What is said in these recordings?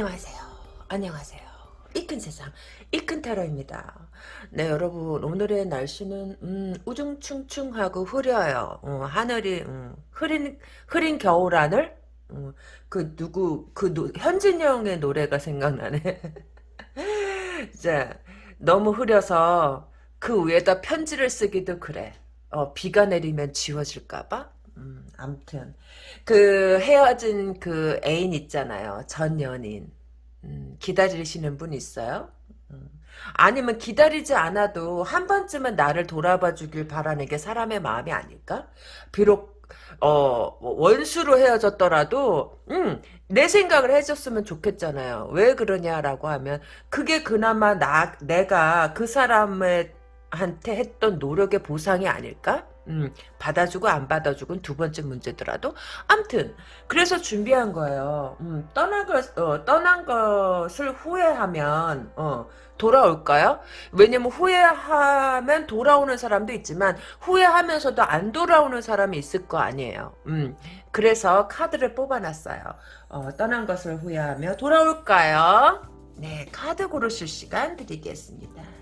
안녕하세요. 안녕하세요. 이 큰 세상, 이 큰 타로입니다. 네, 여러분, 오늘의 날씨는, 음, 우중충충하고 흐려요. 어, 하늘이, 음, 흐린, 흐린 겨울 하늘? 음, 그, 누구, 그, 노, 현진영의 노래가 생각나네. 자, 너무 흐려서 그 위에다 편지를 쓰기도 그래. 어, 비가 내리면 지워질까봐? 음, 암튼. 그 헤어진 그 애인 있잖아요. 전 연인. 음, 기다리시는 분 있어요? 음. 아니면 기다리지 않아도 한 번쯤은 나를 돌아봐 주길 바라는 게 사람의 마음이 아닐까? 비록 어뭐 원수로 헤어졌더라도 음, 내 생각을 해줬으면 좋겠잖아요. 왜 그러냐라고 하면 그게 그나마 나 내가 그 사람의 한테 했던 노력의 보상이 아닐까? 음, 받아주고 안 받아주고는 두 번째 문제더라도 암튼 그래서 준비한 거예요. 음, 떠난 것 어, 떠난 것을 후회하면 어, 돌아올까요? 왜냐면 후회하면 돌아오는 사람도 있지만 후회하면서도 안 돌아오는 사람이 있을 거 아니에요. 음, 그래서 카드를 뽑아놨어요. 어, 떠난 것을 후회하며 돌아올까요? 네, 카드 고르실 시간 드리겠습니다.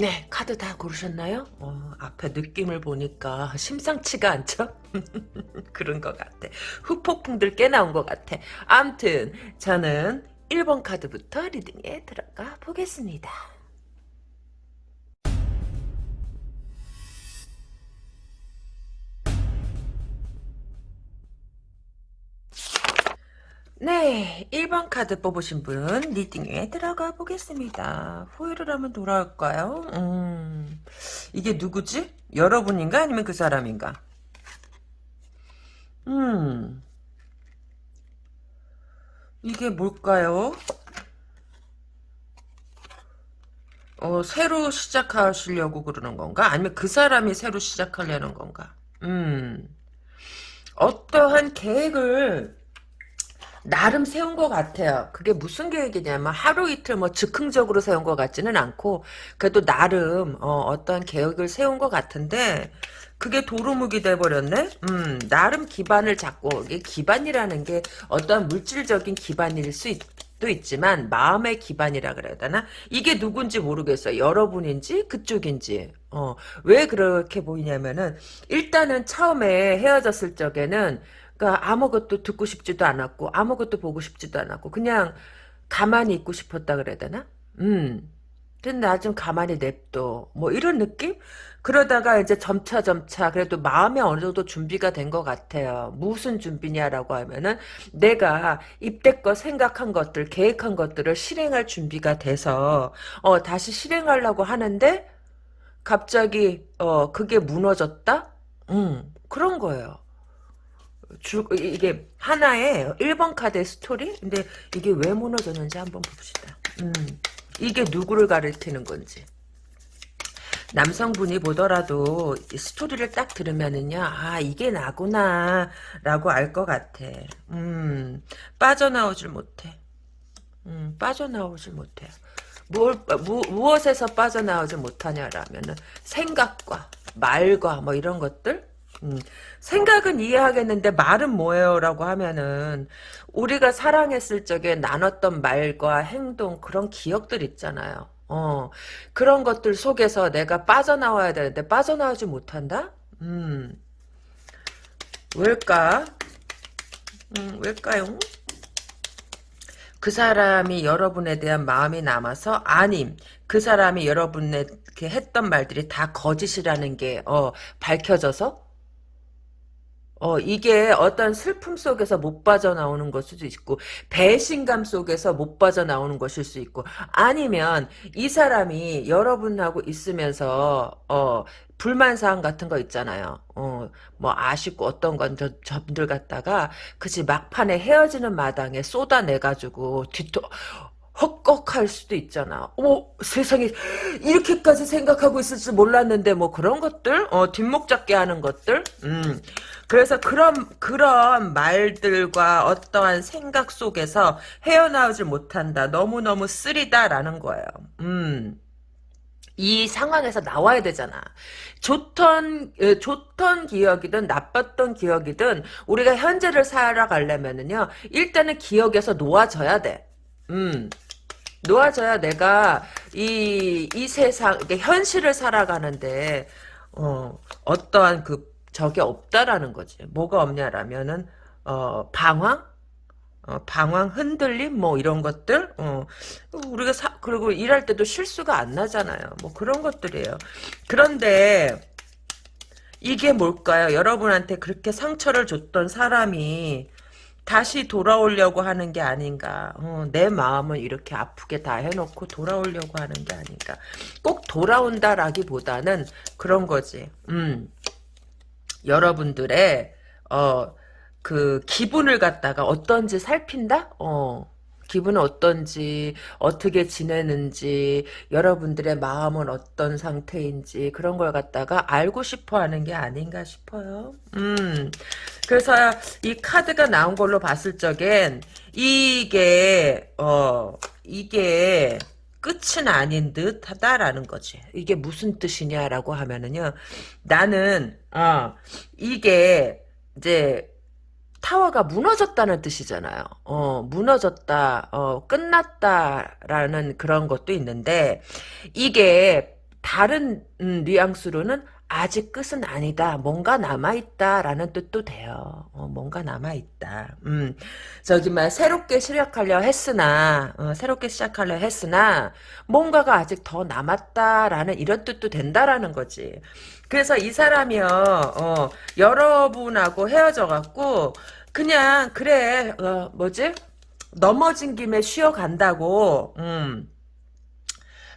네, 카드 다 고르셨나요? 어, 앞에 느낌을 보니까 심상치가 않죠? 그런 것 같아. 후폭풍들 꽤 나온 것 같아. 암튼 저는 1번 카드부터 reading에 들어가 보겠습니다. 네, 1번 카드 뽑으신 분 reading에 들어가 보겠습니다. 후회를 하면 돌아올까요? 음, 이게 누구지? 여러분인가? 아니면 그 사람인가? 음, 이게 뭘까요? 어, 새로 시작하시려고 그러는 건가? 아니면 그 사람이 새로 시작하려는 건가? 음, 어떠한 계획을 나름 세운 것 같아요. 그게 무슨 계획이냐면 하루 이틀 뭐 즉흥적으로 세운 것 같지는 않고 그래도 나름 어, 떤 계획을 세운 것 같은데 그게 도루묵이 돼버렸네. 음, 나름 기반을 잡고 이게 기반이라는 게 어떤 물질적인 기반일 수 있. 도 있지만 마음의 기반이라 그래야 되나? 이게 누군지 모르겠어요. 여러분인지 그쪽인지. 어, 왜 그렇게 보이냐면은 일단은 처음에 헤어졌을 적에는 그러니까 아무것도 듣고 싶지도 않았고 아무것도 보고 싶지도 않았고 그냥 가만히 있고 싶었다 그래야 되나? 음. 근데 나 좀 가만히 냅둬. 뭐 이런 느낌? 그러다가 이제 점차 점차 그래도 마음이 어느 정도 준비가 된 것 같아요. 무슨 준비냐라고 하면은 내가 입대껏 생각한 것들, 계획한 것들을 실행할 준비가 돼서 어 다시 실행하려고 하는데 갑자기 어 그게 무너졌다? 음 그런 거예요. 주, 이게 하나의 1번 카드의 스토리? 근데 이게 왜 무너졌는지 한번 봅시다. 음, 이게 누구를 가리키는 건지. 남성분이 보더라도 스토리를 딱 들으면은요, 아, 이게 나구나, 라고 알 것 같아. 음, 빠져나오질 못해. 음, 빠져나오질 못해. 뭘, 무, 무엇에서 빠져나오지 못하냐라면은, 생각과, 말과, 뭐 이런 것들? 음, 생각은 이해하겠는데 말은 뭐예요? 라고 하면은 우리가 사랑했을 적에 나눴던 말과 행동 그런 기억들 있잖아요. 어 그런 것들 속에서 내가 빠져나와야 되는데 빠져나오지 못한다? 음 왜일까? 음 왜일까요? 그 사람이 여러분에 대한 마음이 남아서 아님 그 사람이 여러분에게 했던 말들이 다 거짓이라는 게 어, 밝혀져서 어, 이게 어떤 슬픔 속에서 못 빠져나오는 것일 수도 있고, 배신감 속에서 못 빠져나오는 것일 수 있고, 아니면 이 사람이 여러분하고 있으면서, 어, 불만사항 같은 거 있잖아요. 어, 뭐 아쉽고 어떤 건 저, 저들 갖다가, 그치, 막판에 헤어지는 마당에 쏟아내가지고, 뒤토, 헛걱할 수도 있잖아. 어, 세상에 이렇게까지 생각하고 있을 줄 몰랐는데 뭐 그런 것들, 어, 뒷목 잡게 하는 것들. 음. 그래서 그런 그런 말들과 어떠한 생각 속에서 헤어나오질 못한다. 너무 너무 쓰리다라는 거예요. 음. 이 상황에서 나와야 되잖아. 좋던 좋던 기억이든 나빴던 기억이든 우리가 현재를 살아가려면은요 일단은 기억에서 놓아져야 돼. 음. 놓아져야 내가 이, 이 세상, 현실을 살아가는데, 어, 어떠한 그, 적이 없다라는 거지. 뭐가 없냐라면은, 어, 방황? 어, 방황, 흔들림, 뭐, 이런 것들, 어, 우리가 사, 그리고 일할 때도 실수가 안 나잖아요. 뭐, 그런 것들이에요. 그런데, 이게 뭘까요? 여러분한테 그렇게 상처를 줬던 사람이, 다시 돌아오려고 하는 게 아닌가. 어, 내 마음을 이렇게 아프게 다 해놓고 돌아오려고 하는 게 아닌가. 꼭 돌아온다라기보다는 그런 거지. 음, 여러분들의 어, 그 기분을 갖다가 어떤지 살핀다? 어. 기분은 어떤지, 어떻게 지내는지, 여러분들의 마음은 어떤 상태인지, 그런 걸 갖다가 알고 싶어 하는 게 아닌가 싶어요. 음. 그래서 이 카드가 나온 걸로 봤을 적엔, 이게, 어, 이게, 끝은 아닌 듯 하다라는 거지. 이게 무슨 뜻이냐라고 하면은요, 나는, 어, 이게, 이제, 타워가 무너졌다는 뜻이잖아요. 어, 무너졌다, 어, 끝났다라는 그런 것도 있는데, 이게 다른 음, 뉘앙스로는 아직 끝은 아니다. 뭔가 남아있다라는 뜻도 돼요. 어, 뭔가 남아있다. 음, 저기, 막, 새롭게 시작하려 했으나, 어, 새롭게 시작하려 했으나, 뭔가가 아직 더 남았다라는 이런 뜻도 된다라는 거지. 그래서 이 사람이요, 어, 여러분하고 헤어져갖고, 그냥, 그래, 어, 뭐지? 넘어진 김에 쉬어간다고, 음.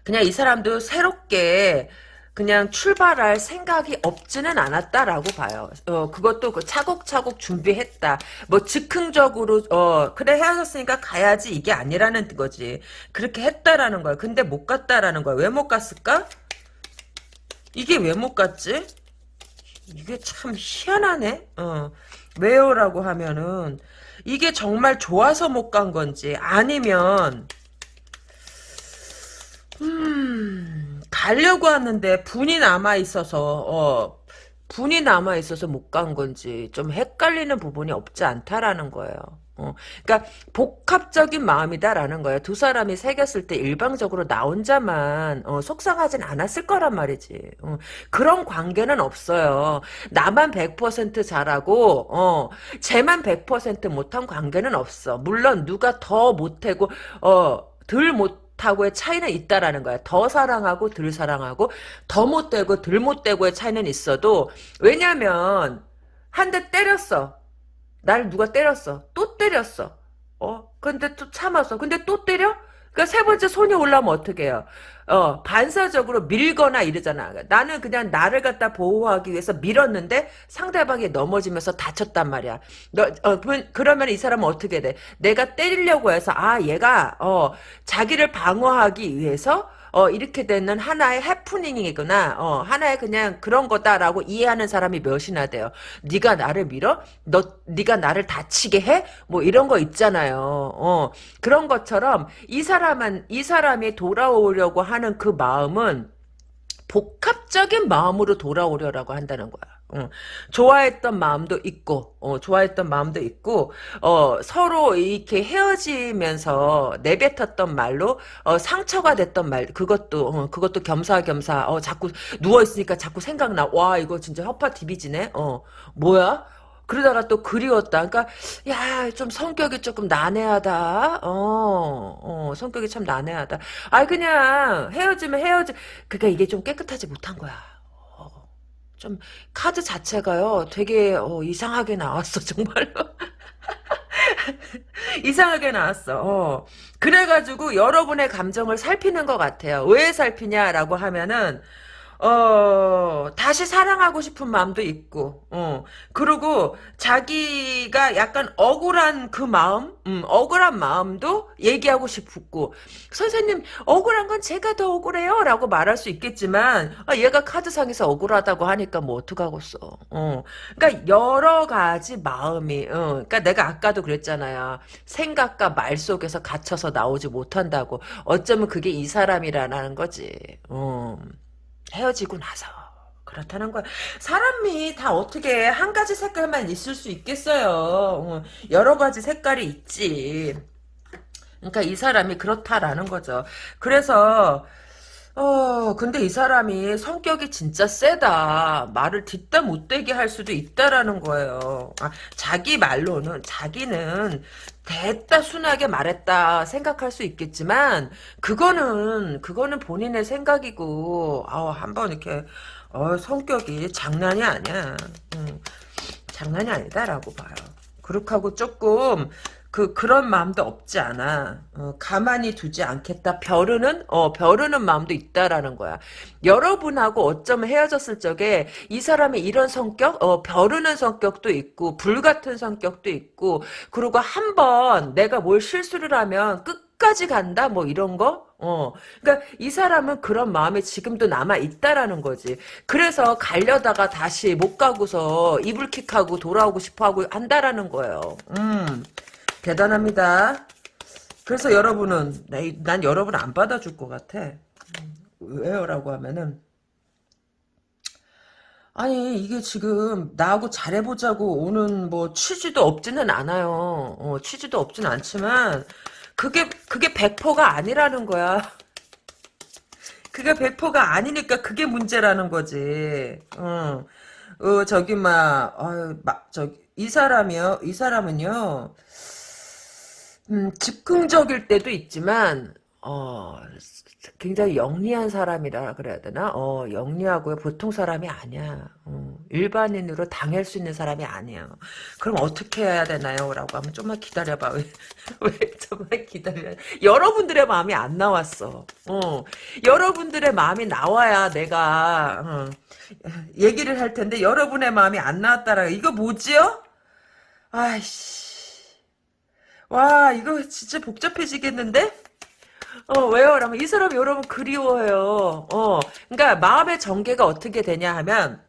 그냥 이 사람도 새롭게, 그냥 출발할 생각이 없지는 않았다라고 봐요. 어, 그것도 그 차곡차곡 준비했다. 뭐 즉흥적으로 어, 그래 헤어졌으니까 가야지 이게 아니라는 거지. 그렇게 했다라는 거야. 근데 못 갔다라는 거야. 왜 못 갔을까? 이게 왜 못 갔지? 이게 참 희한하네. 어. 왜요라고 하면은 이게 정말 좋아서 못 간 건지 아니면 음 가려고 하는데 분이 남아 있어서 어 분이 남아 있어서 못 간 건지 좀 헷갈리는 부분이 없지 않다라는 거예요. 어, 그러니까 복합적인 마음이다라는 거야. 두 사람이 새겼을 때 일방적으로 나 혼자만 어, 속상하진 않았을 거란 말이지. 어, 그런 관계는 없어요. 나만 100% 잘하고 어, 쟤만 100% 못한 관계는 없어. 물론 누가 더 못하고 어, 덜 못 하고의 차이는 있다라는 거야. 더 사랑하고 덜 사랑하고 더 못되고 덜 못되고의 차이는 있어도 왜냐면 한 대 때렸어. 날 누가 때렸어. 또 때렸어. 어? 근데 또 참았어. 근데 또 때려? 그러니까 세 번째 손이 올라오면 어떻게 해요? 어, 반사적으로 밀거나 이러잖아. 나는 그냥 나를 갖다 보호하기 위해서 밀었는데 상대방이 넘어지면서 다쳤단 말이야. 너, 어, 그러면 이 사람은 어떻게 돼? 내가 때리려고 해서, 아, 얘가, 어, 자기를 방어하기 위해서 어, 이렇게 되는 하나의 해프닝이구나. 어, 하나의 그냥 그런 거다라고 이해하는 사람이 몇이나 돼요. 네가 나를 밀어? 너 네가 나를 다치게 해? 뭐 이런 거 있잖아요. 어, 그런 것처럼 이 사람은 이 사람이 돌아오려고 하는 그 마음은 복합적인 마음으로 돌아오려고 한다는 거야. 어, 좋아했던 마음도 있고, 어, 좋아했던 마음도 있고, 어, 서로 이렇게 헤어지면서 내뱉었던 말로, 어, 상처가 됐던 말, 그것도, 어, 그것도 겸사겸사, 어, 자꾸, 누워 있으니까 자꾸 생각나. 와, 이거 진짜 허파 디비지네? 어, 뭐야? 그러다가 또 그리웠다. 그러니까 야, 좀 성격이 조금 난해하다. 어, 어, 성격이 참 난해하다. 아, 그냥 헤어지면 헤어지. 그러니까 이게 좀 깨끗하지 못한 거야. 좀 카드 자체가요 되게 어, 이상하게 나왔어 정말로. 이상하게 나왔어. 어. 그래가지고 여러분의 감정을 살피는 것 같아요. 왜 살피냐라고 하면은 어, 다시 사랑하고 싶은 마음도 있고, 어, 그리고 자기가 약간 억울한 그 마음, 음, 억울한 마음도 얘기하고 싶고, 선생님, 억울한 건 제가 더 억울해요. 라고 말할 수 있겠지만, 아, 얘가 카드상에서 억울하다고 하니까 뭐 어떡하겠어. 어, 그러니까 여러 가지 마음이, 어, 그러니까 내가 아까도 그랬잖아요. 생각과 말 속에서 갇혀서 나오지 못한다고. 어쩌면 그게 이 사람이라는 거지. 어. 헤어지고 나서 그렇다는 거야. 사람이 다 어떻게 한 가지 색깔만 있을 수 있겠어요. 어, 여러 가지 색깔이 있지. 그러니까 이 사람이 그렇다라는 거죠. 그래서 어, 근데 이 사람이 성격이 진짜 세다. 말을 뒷다 못되게 할 수도 있다라는 거예요. 아, 자기 말로는, 자기는 됐다 순하게 말했다 생각할 수 있겠지만, 그거는, 그거는 본인의 생각이고, 아 한번 이렇게, 어, 성격이 장난이 아니야. 음, 장난이 아니다라고 봐요. 그렇게 하고 조금, 그 그런 마음도 없지 않아. 어, 가만히 두지 않겠다. 벼르는 어 벼르는 마음도 있다라는 거야. 여러분하고 어쩌면 헤어졌을 적에 이 사람이 이런 성격, 어 벼르는 성격도 있고 불 같은 성격도 있고 그리고 한 번 내가 뭘 실수를 하면 끝까지 간다 뭐 이런 거. 어, 그러니까 이 사람은 그런 마음이 지금도 남아 있다라는 거지. 그래서 가려다가 다시 못 가고서 이불킥하고 돌아오고 싶어하고 한다라는 거예요. 음. 대단합니다. 그래서 여러분은 난 여러분 안 받아줄 것 같아. 왜요? 라고 하면은 아니 이게 지금 나하고 잘해보자고 오는 뭐 취지도 없지는 않아요. 어, 취지도 없지는 않지만 그게 그게 100%가 아니라는 거야. 그게 100%가 아니니까 그게 문제라는 거지. 어, 어 저기 막, 어, 막 저기 이 사람이요. 이 사람은요. 음, 즉흥적일 때도 있지만, 어, 굉장히 영리한 사람이라 그래야 되나? 어, 영리하고요. 보통 사람이 아니야. 어, 일반인으로 당할 수 있는 사람이 아니야. 그럼 어떻게 해야 되나요? 라고 하면 좀만 기다려봐. 왜, 왜 좀만 기다려. 여러분들의 마음이 안 나왔어. 어, 여러분들의 마음이 나와야 내가, 어, 얘기를 할 텐데, 여러분의 마음이 안 나왔다라. 이거 뭐지요? 아이씨. 와 이거 진짜 복잡해지겠는데? 어 왜요? 라면 이 사람 여러분 그리워요. 어 그러니까 마음의 전개가 어떻게 되냐 하면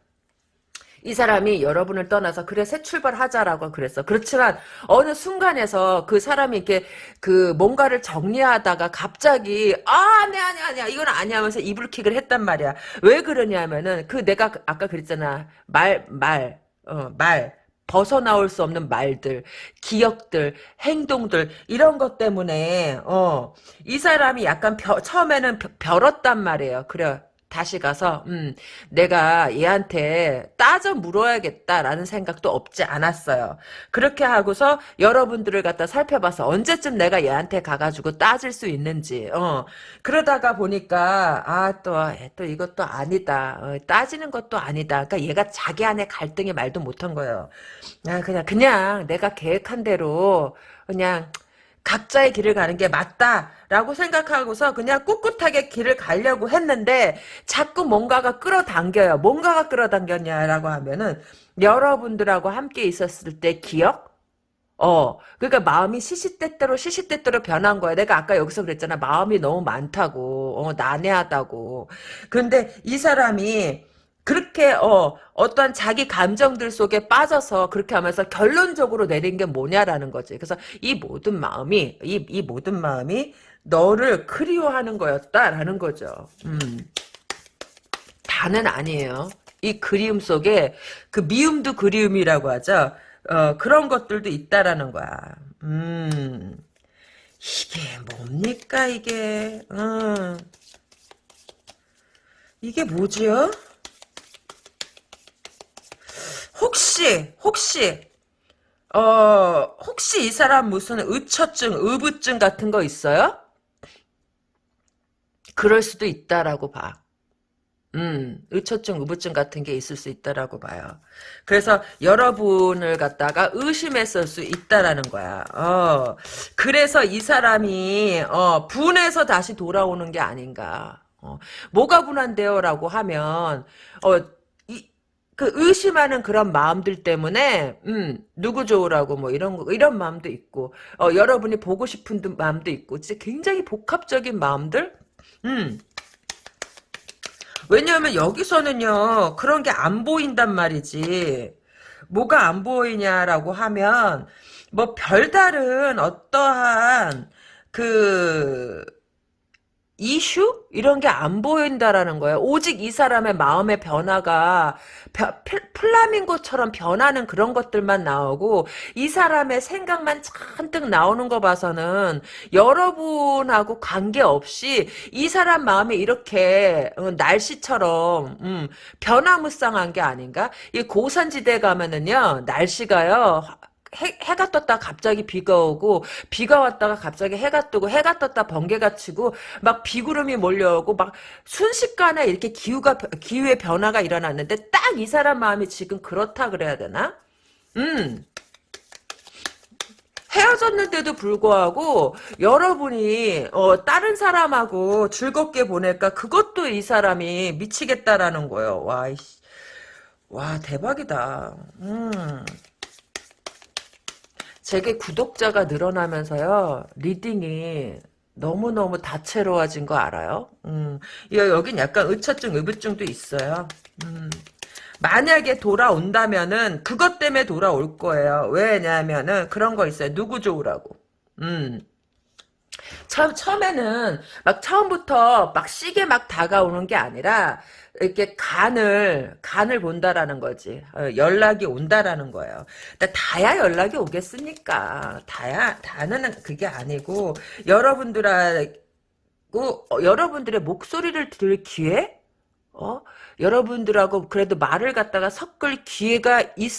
이 사람이 여러분을 떠나서 그래 새 출발하자라고 그랬어. 그렇지만 어느 순간에서 그 사람이 이렇게 그 뭔가를 정리하다가 갑자기 아 아니 아니 아니야 이건 아니야 하면서 이불킥을 했단 말이야. 왜 그러냐면은 그 내가 아까 그랬잖아 말 말 어, 말. 벗어나올 수 없는 말들, 기억들, 행동들 이런 것 때문에 어, 이 사람이 약간 벼, 처음에는 벼, 벼렀단 말이에요. 그래 다시 가서 음, 내가 얘한테 따져 물어야겠다라는 생각도 없지 않았어요. 그렇게 하고서 여러분들을 갖다 살펴봐서 언제쯤 내가 얘한테 가가지고 따질 수 있는지 어, 그러다가 보니까 아또또 또 이것도 아니다. 어, 따지는 것도 아니다. 그러니까 얘가 자기 안에 갈등이 말도 못한 거예요. 아, 그냥 그냥 내가 계획한 대로 그냥 각자의 길을 가는 게 맞다라고 생각하고서 그냥 꿋꿋하게 길을 가려고 했는데 자꾸 뭔가가 끌어당겨요. 뭔가가 끌어당겼냐라고 하면은 여러분들하고 함께 있었을 때 기억? 어, 그러니까 마음이 시시때때로 시시때때로 변한 거야. 내가 아까 여기서 그랬잖아. 마음이 너무 많다고, 어, 난해하다고. 근데 이 사람이 그렇게 어 어떠한 자기 감정들 속에 빠져서 그렇게 하면서 결론적으로 내린 게 뭐냐라는 거지. 그래서 이 모든 마음이 이, 이 모든 마음이 너를 그리워하는 거였다라는 거죠. 음. 다는 아니에요. 이 그리움 속에 그 미움도 그리움이라고 하죠. 어, 그런 것들도 있다라는 거야. 음. 이게 뭡니까 이게? 음. 이게 뭐지요? 혹시 혹시 어 혹시 이 사람 무슨 의처증, 의부증 같은 거 있어요? 그럴 수도 있다라고 봐. 음, 의처증, 의부증 같은 게 있을 수 있다라고 봐요. 그래서 여러분을 갖다가 의심했을 수 있다라는 거야. 어, 그래서 이 사람이 어, 분해서 다시 돌아오는 게 아닌가. 어, 뭐가 분한데요라고 하면 어, 이, 그 의심하는 그런 마음들 때문에 음, 누구 좋으라고 뭐 이런 거 이런 마음도 있고 어, 여러분이 보고 싶은 마음도 있고 진짜 굉장히 복합적인 마음들 음. 왜냐하면 여기서는요 그런 게 안 보인단 말이지 뭐가 안 보이냐라고 하면 뭐 별다른 어떠한 그 이슈? 이런 게 안 보인다라는 거예요. 오직 이 사람의 마음의 변화가 플라밍고처럼 변하는 그런 것들만 나오고 이 사람의 생각만 잔뜩 나오는 거 봐서는 여러분하고 관계없이 이 사람 마음이 이렇게 어, 날씨처럼 음, 변화무쌍한 게 아닌가? 이 고산지대 가면은요 날씨가요 해, 해가 떴다 갑자기 비가 오고 비가 왔다가 갑자기 해가 뜨고 해가 떴다 번개가 치고 막 비구름이 몰려오고 막 순식간에 이렇게 기후가 기후의 변화가 일어났는데 딱 이 사람 마음이 지금 그렇다 그래야 되나? 음. 헤어졌는데도 불구하고 여러분이 어, 다른 사람하고 즐겁게 보낼까 그것도 이 사람이 미치겠다라는 거예요. 와. 와 대박이다. 음. 제게 구독자가 늘어나면서요, reading이 너무너무 다채로워진 거 알아요? 음, 여- 여긴 약간 의처증, 의부증도 있어요. 음, 만약에 돌아온다면은, 그것 때문에 돌아올 거예요. 왜냐면은, 그런 거 있어요. 누구 좋으라고. 음. 처음, 처음에는 막 처음부터 막 시게 막 다가오는 게 아니라 이렇게 간을 간을 본다라는 거지 어, 연락이 온다라는 거예요. 근데 다야 연락이 오겠습니까? 다야 다는 그게 아니고 여러분들하고 어, 여러분들의 목소리를 들을 기회, 어 여러분들하고 그래도 말을 갖다가 섞을 기회가 있,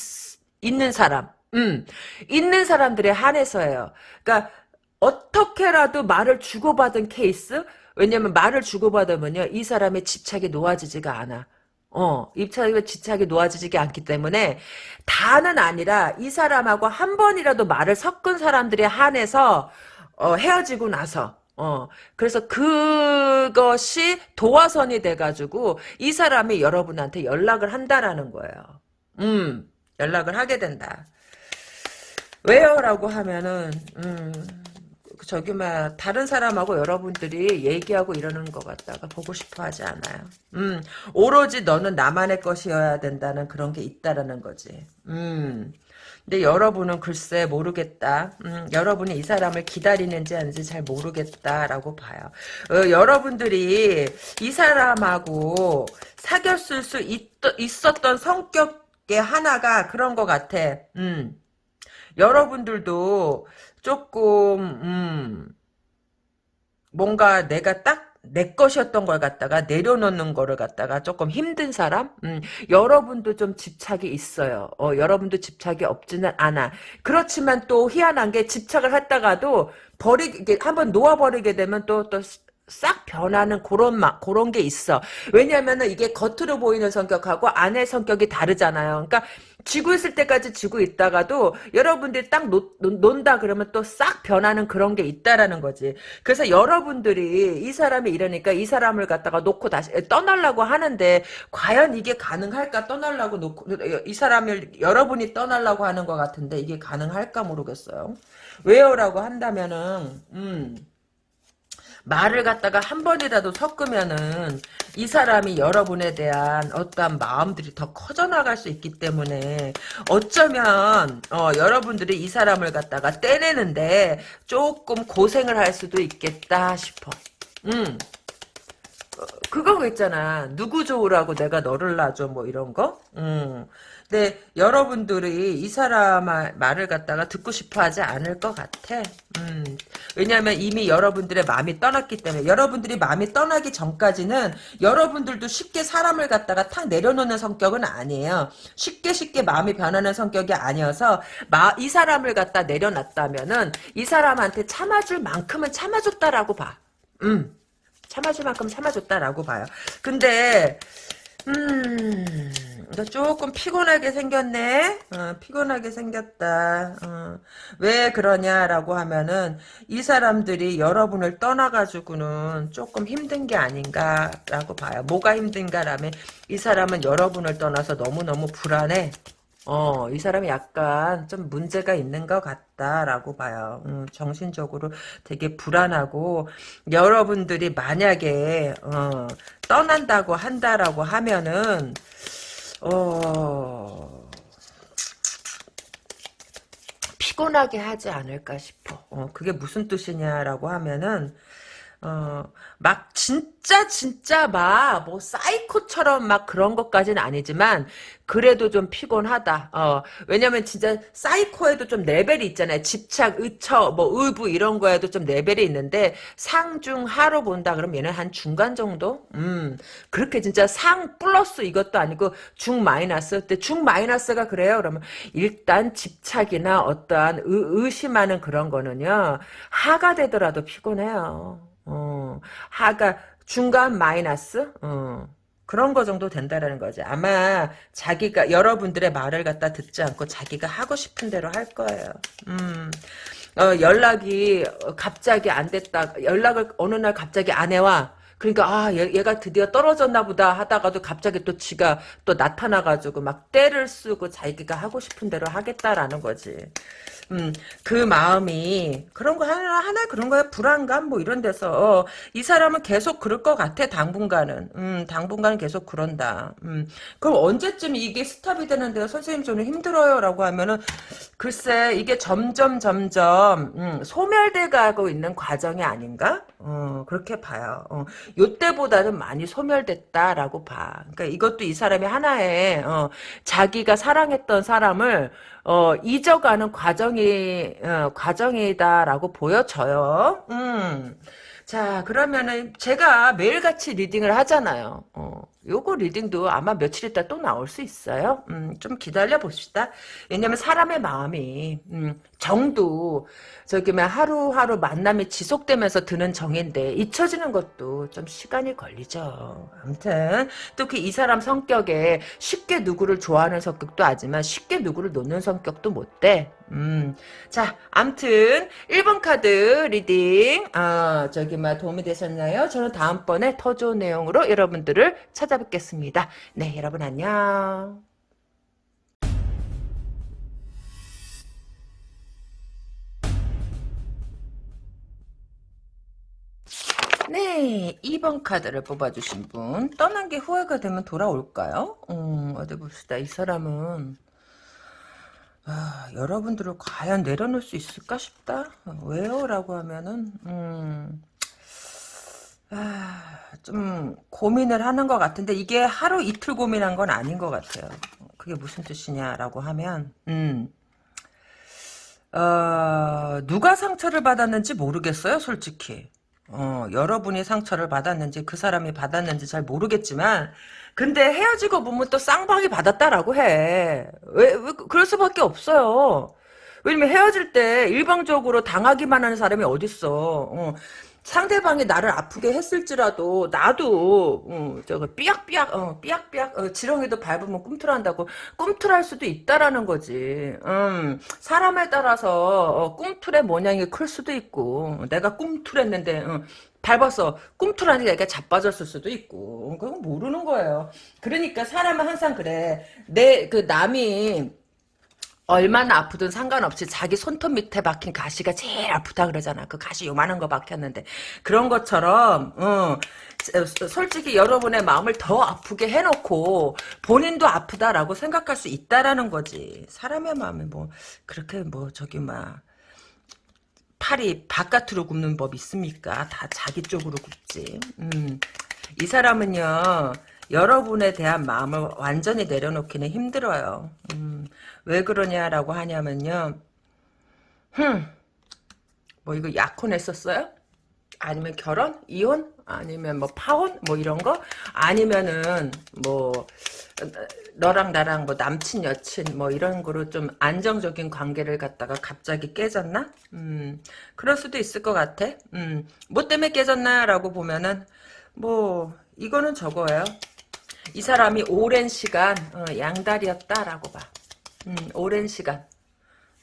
있는 사람, 음 있는 사람들에 한해서예요. 그러니까 어떻게라도 말을 주고받은 케이스? 왜냐면 말을 주고받으면요, 이 사람의 집착이 놓아지지가 않아. 어, 입찰의 집착이 놓아지지 않기 때문에 다는 아니라 이 사람하고 한 번이라도 말을 섞은 사람들에 한해서 어, 헤어지고 나서 어, 그래서 그것이 도화선이 돼가지고 이 사람이 여러분한테 연락을 한다라는 거예요. 음, 연락을 하게 된다. 왜요? 라고 하면은, 음, 저기, 막, 다른 사람하고 여러분들이 얘기하고 이러는 것 같다가 보고 싶어 하지 않아요. 음, 오로지 너는 나만의 것이어야 된다는 그런 게 있다라는 거지. 음. 근데 여러분은 글쎄 모르겠다. 음, 여러분이 이 사람을 기다리는지 아닌지 잘 모르겠다라고 봐요. 어, 여러분들이 이 사람하고 사귀었을 수 있, 있었던 성격의 하나가 그런 것 같아. 음. 여러분들도 조금 음, 뭔가 내가 딱 내 것이었던 걸 갖다가 내려놓는 거를 갖다가 조금 힘든 사람? 음, 여러분도 좀 집착이 있어요. 어, 여러분도 집착이 없지는 않아. 그렇지만 또 희한한 게 집착을 했다가도 버리, 게 한번 놓아버리게 되면 또, 또, 싹 변하는 그런 막 그런 게 있어. 왜냐면은 이게 겉으로 보이는 성격하고 안의 성격이 다르잖아요. 그러니까 쥐고 있을 때까지 쥐고 있다가도 여러분들이 딱 놓, 논다 그러면 또 싹 변하는 그런 게 있다라는 거지. 그래서 여러분들이 이 사람이 이러니까 이 사람을 갖다가 놓고 다시 떠나려고 하는데 과연 이게 가능할까 떠나려고 놓고 이 사람을 여러분이 떠나려고 하는 것 같은데 이게 가능할까 모르겠어요. 왜요라고 한다면은 음. 말을 갖다가 한 번이라도 섞으면은 이 사람이 여러분에 대한 어떠한 마음들이 더 커져나갈 수 있기 때문에 어쩌면 어, 여러분들이 이 사람을 갖다가 떼내는데 조금 고생을 할 수도 있겠다 싶어. 음. 어, 그거 있잖아. 누구 좋으라고 내가 너를 놔줘 뭐 이런 거. 음. 근데 여러분들이 이 사람 말을 갖다가 듣고 싶어 하지 않을 것 같아. 음. 왜냐하면 이미 여러분들의 마음이 떠났기 때문에 여러분들이 마음이 떠나기 전까지는 여러분들도 쉽게 사람을 갖다가 탁 내려놓는 성격은 아니에요. 쉽게 쉽게 마음이 변하는 성격이 아니어서 마, 이 사람을 갖다 내려놨다면은 이 사람한테 참아줄 만큼은 참아줬다라고 봐. 음. 참아줄 만큼 참아줬다라고 봐요. 근데 음... 너 조금 피곤하게 생겼네. 어, 피곤하게 생겼다. 어. 왜 그러냐라고 하면은 이 사람들이 여러분을 떠나가지고는 조금 힘든 게 아닌가라고 봐요. 뭐가 힘든가라면 이 사람은 여러분을 떠나서 너무너무 불안해. 어, 이 사람이 약간 좀 문제가 있는 것 같다라고 봐요. 음, 정신적으로 되게 불안하고, 여러분들이 만약에, 어, 떠난다고 한다라고 하면은, 어, 피곤하게 하지 않을까 싶어. 어, 그게 무슨 뜻이냐라고 하면은, 어, 막, 진짜, 진짜 막, 뭐, 사이코처럼 막 그런 것까지는 아니지만, 그래도 좀 피곤하다. 어, 왜냐면 진짜 사이코에도 좀 레벨이 있잖아요. 집착, 의처, 뭐, 의부 이런 거에도 좀 레벨이 있는데, 상중 하로 본다 그러면 얘는 한 중간 정도? 음, 그렇게 진짜 상 플러스 이것도 아니고, 중 마이너스? 근데 중 마이너스가 그래요? 그러면, 일단 집착이나 어떠한 의, 의심하는 그런 거는요, 하가 되더라도 피곤해요. 어, 하가 중간 마이너스 어, 그런 거 정도 된다라는 거지. 아마 자기가 여러분들의 말을 갖다 듣지 않고 자기가 하고 싶은 대로 할 거예요. 음. 어, 연락이 갑자기 안 됐다. 연락을 어느 날 갑자기 안 해와. 그러니까 아 얘, 가 드디어 떨어졌나 보다 하다가도 갑자기 또 지가 또 나타나가지고 막 때를 쓰고 자기가 하고 싶은 대로 하겠다라는 거지. 음, 그 마음이 그런 거 하나 하나 그런 거야 불안감 뭐 이런 데서 어, 이 사람은 계속 그럴 것 같아 당분간은 음, 당분간은 계속 그런다. 음, 그럼 언제쯤 이게 스탑이 되는데요, 선생님 저는 힘들어요라고 하면은 글쎄 이게 점점 점점 음, 소멸돼 가고 있는 과정이 아닌가? 어, 그렇게 봐요. 어, 요때보다는 많이 소멸됐다라고 봐. 그러니까 이것도 이 사람이 하나의 어, 자기가 사랑했던 사람을 어, 잊어가는 과정이, 어, 과정이다라고 보여져요. 음. 자, 그러면은 제가 매일같이 리딩을 하잖아요. 어, 요거 리딩도 아마 며칠 있다 또 나올 수 있어요. 음, 좀 기다려 봅시다. 왜냐면 사람의 마음이, 음, 정도, 저기, 뭐 하루하루 만남이 지속되면서 드는 정인데, 잊혀지는 것도 좀 시간이 걸리죠. 아무튼, 또그이 사람 성격에 쉽게 누구를 좋아하는 성격도 하지만, 쉽게 누구를 놓는 성격도 못 돼. 음, 자, 암튼 1번 카드 reading 아, 저기 막 도움이 되셨나요? 저는 다음번에 더 좋은 내용으로 여러분들을 찾아뵙겠습니다. 네, 여러분 안녕. 네, 2번 카드를 뽑아주신 분. 떠난 게 후회가 되면 돌아올까요? 음, 어디 봅시다. 이 사람은 아, 여러분들을 과연 내려놓을 수 있을까 싶다. 왜요? 라고 하면은 음, 아, 좀 고민을 하는 것 같은데 이게 하루 이틀 고민한 건 아닌 것 같아요. 그게 무슨 뜻이냐라고 하면 음, 어, 누가 상처를 받았는지 모르겠어요, 솔직히. 어, 여러분이 상처를 받았는지 그 사람이 받았는지 잘 모르겠지만 근데 헤어지고 보면 또 쌍방이 받았다라고 해. 왜, 왜 그럴 수밖에 없어요. 왜냐면 헤어질 때 일방적으로 당하기만 하는 사람이 어딨어. 어. 상대방이 나를 아프게 했을지라도 나도 어, 저거 삐약삐약 어, 삐약삐약 어, 지렁이도 밟으면 꿈틀한다고 꿈틀할 수도 있다라는 거지. 음, 사람에 따라서 어, 꿈틀의 모양이 클 수도 있고 내가 꿈틀했는데 어, 밟았어. 꿈틀하니까 애가 자빠졌을 수도 있고 그건 모르는 거예요. 그러니까 사람은 항상 그래. 내 그 남이 얼마나 아프든 상관없이 자기 손톱 밑에 박힌 가시가 제일 아프다 그러잖아. 그 가시 요만한 거 박혔는데. 그런 것처럼, 어, 솔직히 여러분의 마음을 더 아프게 해놓고 본인도 아프다라고 생각할 수 있다라는 거지. 사람의 마음이 뭐, 그렇게 뭐, 저기, 막, 팔이 바깥으로 굽는 법 있습니까? 다 자기 쪽으로 굽지. 음. 이 사람은요, 여러분에 대한 마음을 완전히 내려놓기는 힘들어요. 음, 왜 그러냐라고 하냐면요. 흠, 뭐 이거 약혼 했었어요? 아니면 결혼? 이혼? 아니면 뭐 파혼? 뭐 이런 거? 아니면은 뭐 너랑 나랑 뭐 남친 여친 뭐 이런 거로 좀 안정적인 관계를 갖다가 갑자기 깨졌나? 음, 그럴 수도 있을 것 같아. 음, 뭐 때문에 깨졌나라고 보면은 뭐 이거는 저거예요. 이 사람이 오랜 시간 어, 양다리였다라고 봐. 음, 오랜 시간.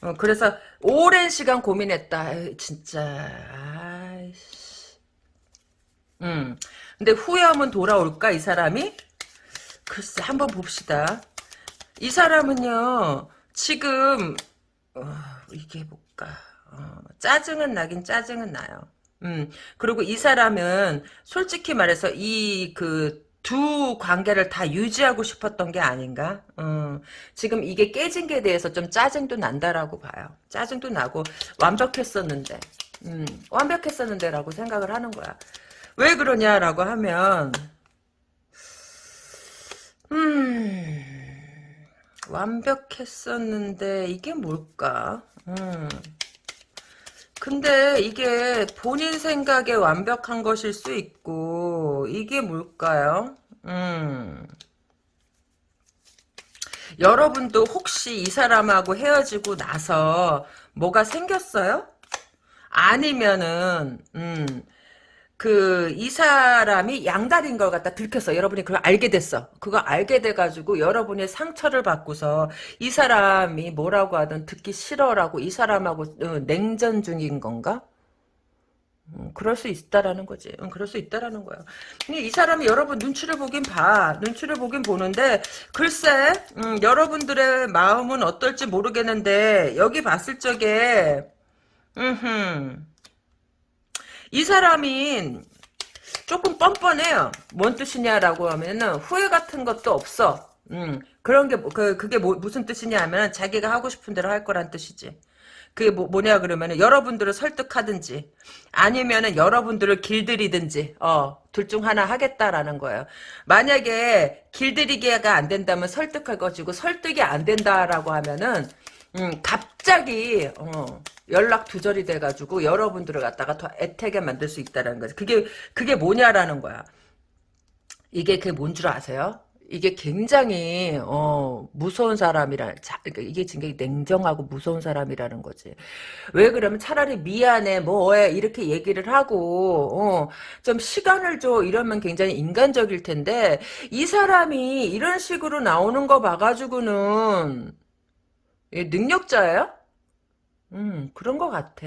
어, 그래서 오랜 시간 고민했다. 에이, 진짜 아이씨. 음. 근데 후회하면 돌아올까 이 사람이? 글쎄 한번 봅시다. 이 사람은요 지금 어, 이게 뭘까? 어, 짜증은 나긴 짜증은 나요. 음 그리고 이 사람은 솔직히 말해서 이그 두 관계를 다 유지하고 싶었던 게 아닌가? 어, 지금 이게 깨진 게 대해서 좀 짜증도 난다라고 봐요. 짜증도 나고 완벽했었는데, 음, 완벽했었는데 라고 생각을 하는 거야. 왜 그러냐라고 하면, 음, 완벽했었는데 이게 뭘까? 음. 근데 이게 본인 생각에 완벽한 것일 수 있고 이게 뭘까요? 음. 여러분도 혹시 이 사람하고 헤어지고 나서 뭐가 생겼어요? 아니면은 음, 그, 이 사람이 양다리인 걸 갖다 들켰어. 여러분이 그걸 알게 됐어. 그거 알게 돼가지고 여러분이 상처를 받고서 이 사람이 뭐라고 하든 듣기 싫어라고 이 사람하고 어, 냉전 중인 건가? 음, 그럴 수 있다라는 거지. 응, 그럴 수 있다라는 거야. 근데 이 사람이 여러분 눈치를 보긴 봐. 눈치를 보긴 보는데, 글쎄, 음, 여러분들의 마음은 어떨지 모르겠는데, 여기 봤을 적에, 음흠. 이 사람이 조금 뻔뻔해요. 뭔 뜻이냐라고 하면은 후회 같은 것도 없어. 음, 그런 게, 뭐, 그, 그게 뭐, 무슨 뜻이냐 하면 자기가 하고 싶은 대로 할 거란 뜻이지. 그게 뭐, 뭐냐 그러면은 여러분들을 설득하든지 아니면은 여러분들을 길들이든지 어, 둘 중 하나 하겠다라는 거예요. 만약에 길들이기가 안 된다면 설득할 것이고 설득이 안 된다라고 하면은 음, 갑자기 어, 연락 두절이 돼가지고 여러분들을 갖다가 더 애태게 만들 수 있다는 거지. 그게 그게 뭐냐라는 거야. 이게 그게 뭔 줄 아세요? 이게 굉장히 어, 무서운 사람이라 그러니까 이게 굉장히 냉정하고 무서운 사람이라는 거지. 왜 그러면 차라리 미안해 뭐해 이렇게 얘기를 하고 어, 좀 시간을 줘 이러면 굉장히 인간적일 텐데 이 사람이 이런 식으로 나오는 거 봐가지고는 능력자예요? 음, 그런 것 같아.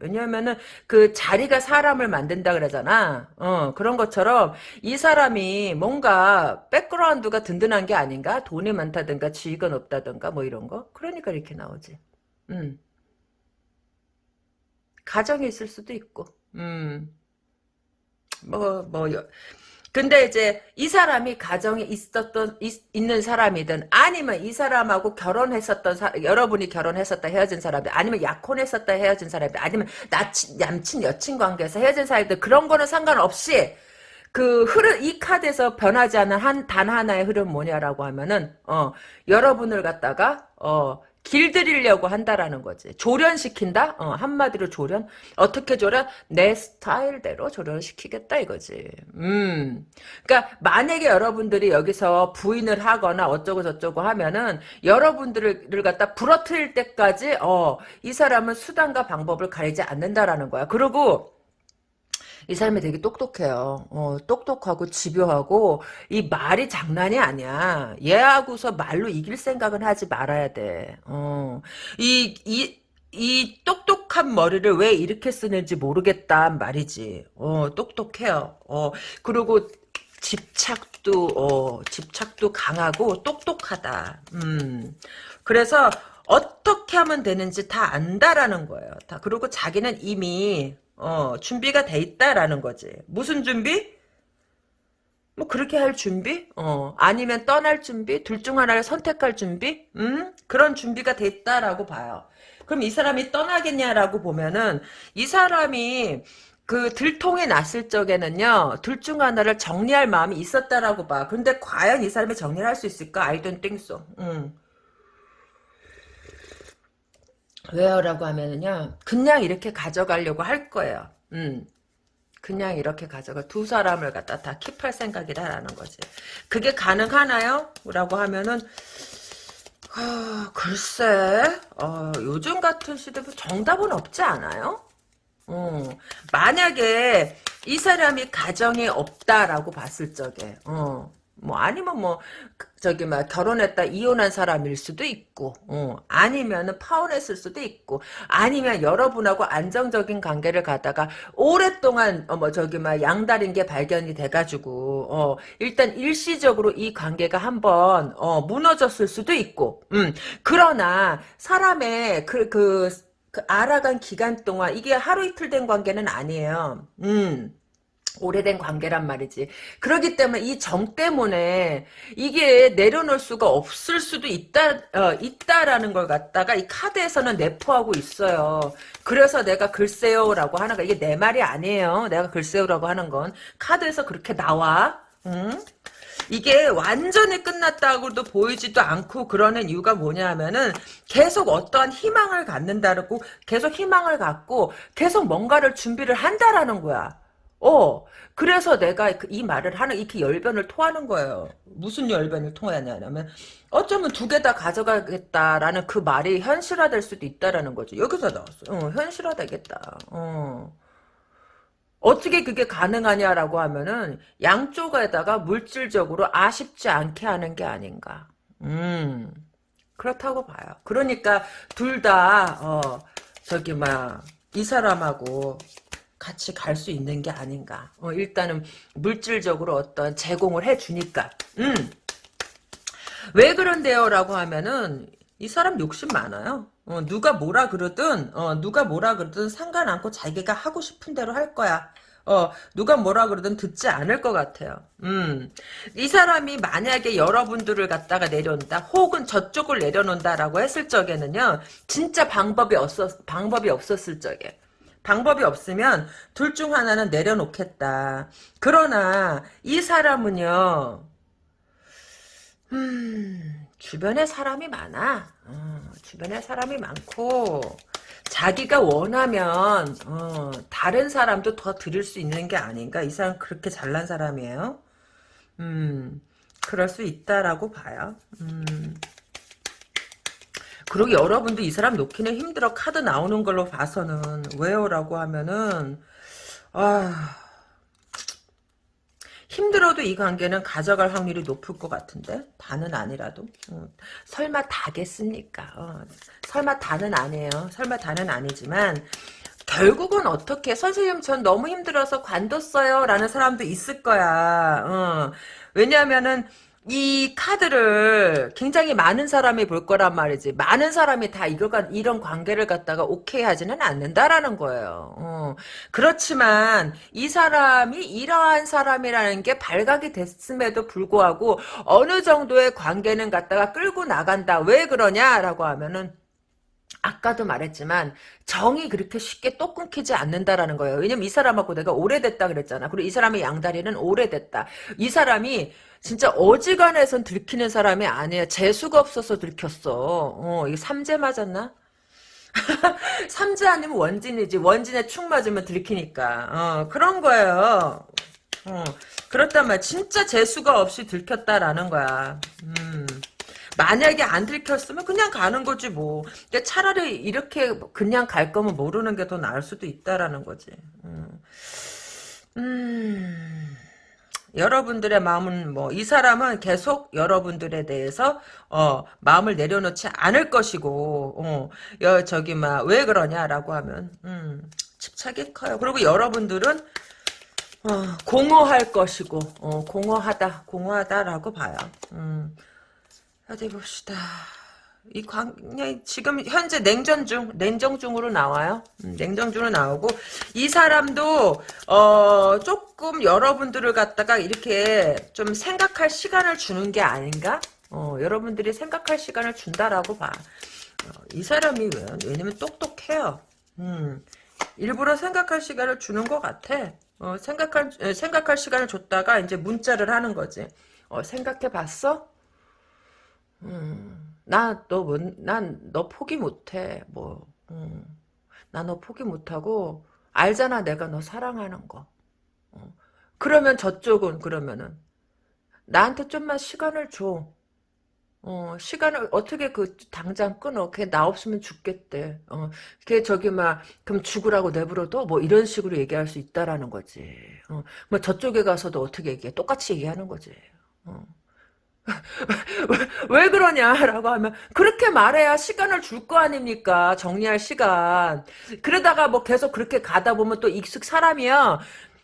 왜냐면은, 그 자리가 사람을 만든다 그러잖아. 어, 그런 것처럼, 이 사람이 뭔가, 백그라운드가 든든한 게 아닌가? 돈이 많다든가, 지위가 높다든가, 뭐 이런 거? 그러니까 이렇게 나오지. 음. 가정이 있을 수도 있고, 음. 뭐, 뭐, 근데 이제 이 사람이 가정에 있었던 있, 는 사람이든 아니면 이 사람하고 결혼했었던 사, 여러분이 결혼했었다 헤어진 사람들 아니면 약혼했었다 헤어진 사람들 아니면 나친 남친 여친 관계에서 헤어진 사람들 그런 거는 상관없이 그 흐름 이 카드에서 변하지 않는 한단 하나의 흐름 뭐냐라고 하면은 어 여러분을 갖다가 어 길들이려고 한다라는 거지. 조련시킨다? 어, 한마디로 조련? 어떻게 조련? 내 스타일대로 조련시키겠다 이거지. 음. 그러니까 만약에 여러분들이 여기서 부인을 하거나 어쩌고 저쩌고 하면은 여러분들을 갖다 부러뜨릴 때까지 어, 이 사람은 수단과 방법을 가리지 않는다라는 거야. 그리고 이 사람이 되게 똑똑해요. 어, 똑똑하고 집요하고 이 말이 장난이 아니야. 얘하고서 말로 이길 생각은 하지 말아야 돼. 어, 이, 이, 이 똑똑한 머리를 왜 이렇게 쓰는지 모르겠단 말이지. 어, 똑똑해요. 어, 그리고 집착도, 어, 집착도 강하고 똑똑하다. 음. 그래서 어떻게 하면 되는지 다 안다라는 거예요. 다. 그리고 자기는 이미 어, 준비가 돼 있다라는 거지. 무슨 준비? 뭐 그렇게 할 준비? 어, 아니면 떠날 준비? 둘 중 하나를 선택할 준비? 음? 그런 준비가 됐다라고 봐요. 그럼 이 사람이 떠나겠냐라고 보면은 이 사람이 그 들통이 났을 적에는요 둘 중 하나를 정리할 마음이 있었다라고 봐. 근데 과연 이 사람이 정리를 할 수 있을까? I don't think so. 음. 왜요라고 하면은요 그냥 이렇게 가져가려고 할 거예요. 음. 그냥 이렇게 가져가 두 사람을 갖다 다 킵할 생각이다라는 거지. 그게 가능하나요? 라고 하면은 어, 글쎄 어, 요즘 같은 시대에 정답은 없지 않아요? 어, 만약에 이 사람이 가정이 없다라고 봤을 적에 어, 뭐 아니면 뭐 그, 저기 막 결혼했다 이혼한 사람일 수도 있고 어, 아니면은 파혼했을 수도 있고 아니면 여러분하고 안정적인 관계를 가다가 오랫동안 어, 뭐 저기 막 양다린 게 발견이 돼가지고 어, 일단 일시적으로 이 관계가 한번 어, 무너졌을 수도 있고 음, 그러나 사람의 그, 그, 그 알아간 기간 동안 이게 하루 이틀 된 관계는 아니에요. 음. 오래된 관계란 말이지. 그렇기 때문에 이 정 때문에 이게 내려놓을 수가 없을 수도 있다, 어, 있다라는 걸 갖다가 이 카드에서는 내포하고 있어요. 그래서 내가 글쎄요라고 하는 거, 이게 내 말이 아니에요. 내가 글쎄요라고 하는 건. 카드에서 그렇게 나와. 응? 이게 완전히 끝났다고도 보이지도 않고 그러는 이유가 뭐냐 하면은 계속 어떠한 희망을 갖는다고 계속 희망을 갖고 계속 뭔가를 준비를 한다라는 거야. 어, 그래서 내가 그이 말을 하는, 이렇게 열변을 토하는 거예요. 무슨 열변을 토하냐면, 어쩌면 두 개 다 가져가겠다라는 그 말이 현실화될 수도 있다라는 거죠. 여기서 나왔어. 어, 현실화되겠다. 어. 어떻게 그게 가능하냐라고 하면은 양쪽에다가 물질적으로 아쉽지 않게 하는 게 아닌가. 음, 그렇다고 봐요. 그러니까 둘 다, 어, 저기, 막, 이 사람하고 같이 갈 수 있는 게 아닌가. 어, 일단은 물질적으로 어떤 제공을 해주니까. 음. 왜 그런데요? 라고 하면은 이 사람 욕심 많아요. 어, 누가 뭐라 그러든 어, 누가 뭐라 그러든 상관 않고 자기가 하고 싶은 대로 할 거야. 어, 누가 뭐라 그러든 듣지 않을 것 같아요. 음. 이 사람이 만약에 여러분들을 갖다가 내려온다, 혹은 저쪽을 내려놓는다라고 했을 적에는요, 진짜 방법이 없었, 방법이 없었을 적에. 방법이 없으면 둘 중 하나는 내려놓겠다. 그러나, 이 사람은요, 음, 주변에 사람이 많아. 어, 주변에 사람이 많고 자기가 원하면 어, 다른 사람도 더 드릴 수 있는 게 아닌가. 이 사람 그렇게 잘난 사람이에요. 음, 그럴 수 있다라고 봐요. 음. 그리고 여러분도 이 사람 놓기는 힘들어. 카드 나오는 걸로 봐서는. 왜요? 라고 하면은 아 힘들어도 이 관계는 가져갈 확률이 높을 것 같은데? 다는 아니라도? 어, 설마 다겠습니까? 어, 설마 다는 아니에요. 설마 다는 아니지만 결국은 어떻게 선생님 전 너무 힘들어서 관뒀어요. 라는 사람도 있을 거야. 어, 왜냐하면은 이 카드를 굉장히 많은 사람이 볼 거란 말이지. 많은 사람이 다 이거가 이런 관계를 갖다가 오케이 하지는 않는다라는 거예요. 어. 그렇지만 이 사람이 이러한 사람이라는 게 발각이 됐음에도 불구하고 어느 정도의 관계는 갖다가 끌고 나간다. 왜 그러냐라고 하면은 아까도 말했지만 정이 그렇게 쉽게 또 끊기지 않는다라는 거예요. 왜냐면 이 사람하고 내가 오래됐다 그랬잖아. 그리고 이 사람의 양다리는 오래됐다. 이 사람이 진짜 어지간해선 들키는 사람이 아니야. 재수가 없어서 들켰어. 어, 이게 삼재 맞았나? 삼재 아니면 원진이지. 원진에 축 맞으면 들키니까. 어, 그런 거예요. 어, 그렇단 말이야. 진짜 재수가 없이 들켰다라는 거야. 음. 만약에 안 들켰으면 그냥 가는 거지 뭐. 근데 차라리 이렇게 그냥 갈 거면 모르는 게 더 나을 수도 있다라는 거지. 음. 음. 여러분들의 마음은 뭐 이 사람은 계속 여러분들에 대해서 어 마음을 내려놓지 않을 것이고 어 여, 저기 막 왜 그러냐라고 하면 음 집착이 커요. 그리고 여러분들은 어, 공허할 것이고 어, 공허하다 공허하다라고 봐요. 음 어디 봅시다. 이 광, 지금 현재 냉전 중, 냉정 중으로 나와요. 음, 냉정 중으로 나오고, 이 사람도, 어, 조금 여러분들을 갖다가 이렇게 좀 생각할 시간을 주는 게 아닌가? 어, 여러분들이 생각할 시간을 준다라고 봐. 어, 이 사람이 왜? 왜냐면 똑똑해요. 음, 일부러 생각할 시간을 주는 것 같아. 어, 생각할, 생각할 시간을 줬다가 이제 문자를 하는 거지. 어, 생각해 봤어? 음. 나너 난너 포기 못해 뭐 음. 나너 포기 못하고 알잖아 내가 너 사랑하는 거 어. 그러면 저쪽은 그러면은 나한테 좀만 시간을 줘 어, 시간을 어떻게 그 당장 끊어? 걔 나 없으면 죽겠대. 어, 걔 저기 막 그럼 죽으라고 내버려둬? 뭐 이런 식으로 얘기할 수 있다라는 거지. 어, 뭐 저쪽에 가서도 어떻게 얘기해? 똑같이 얘기하는 거지. 어. 왜, 왜 그러냐라고 하면 그렇게 말해야 시간을 줄 거 아닙니까 정리할 시간 그러다가 뭐 계속 그렇게 가다 보면 또 익숙 사람이야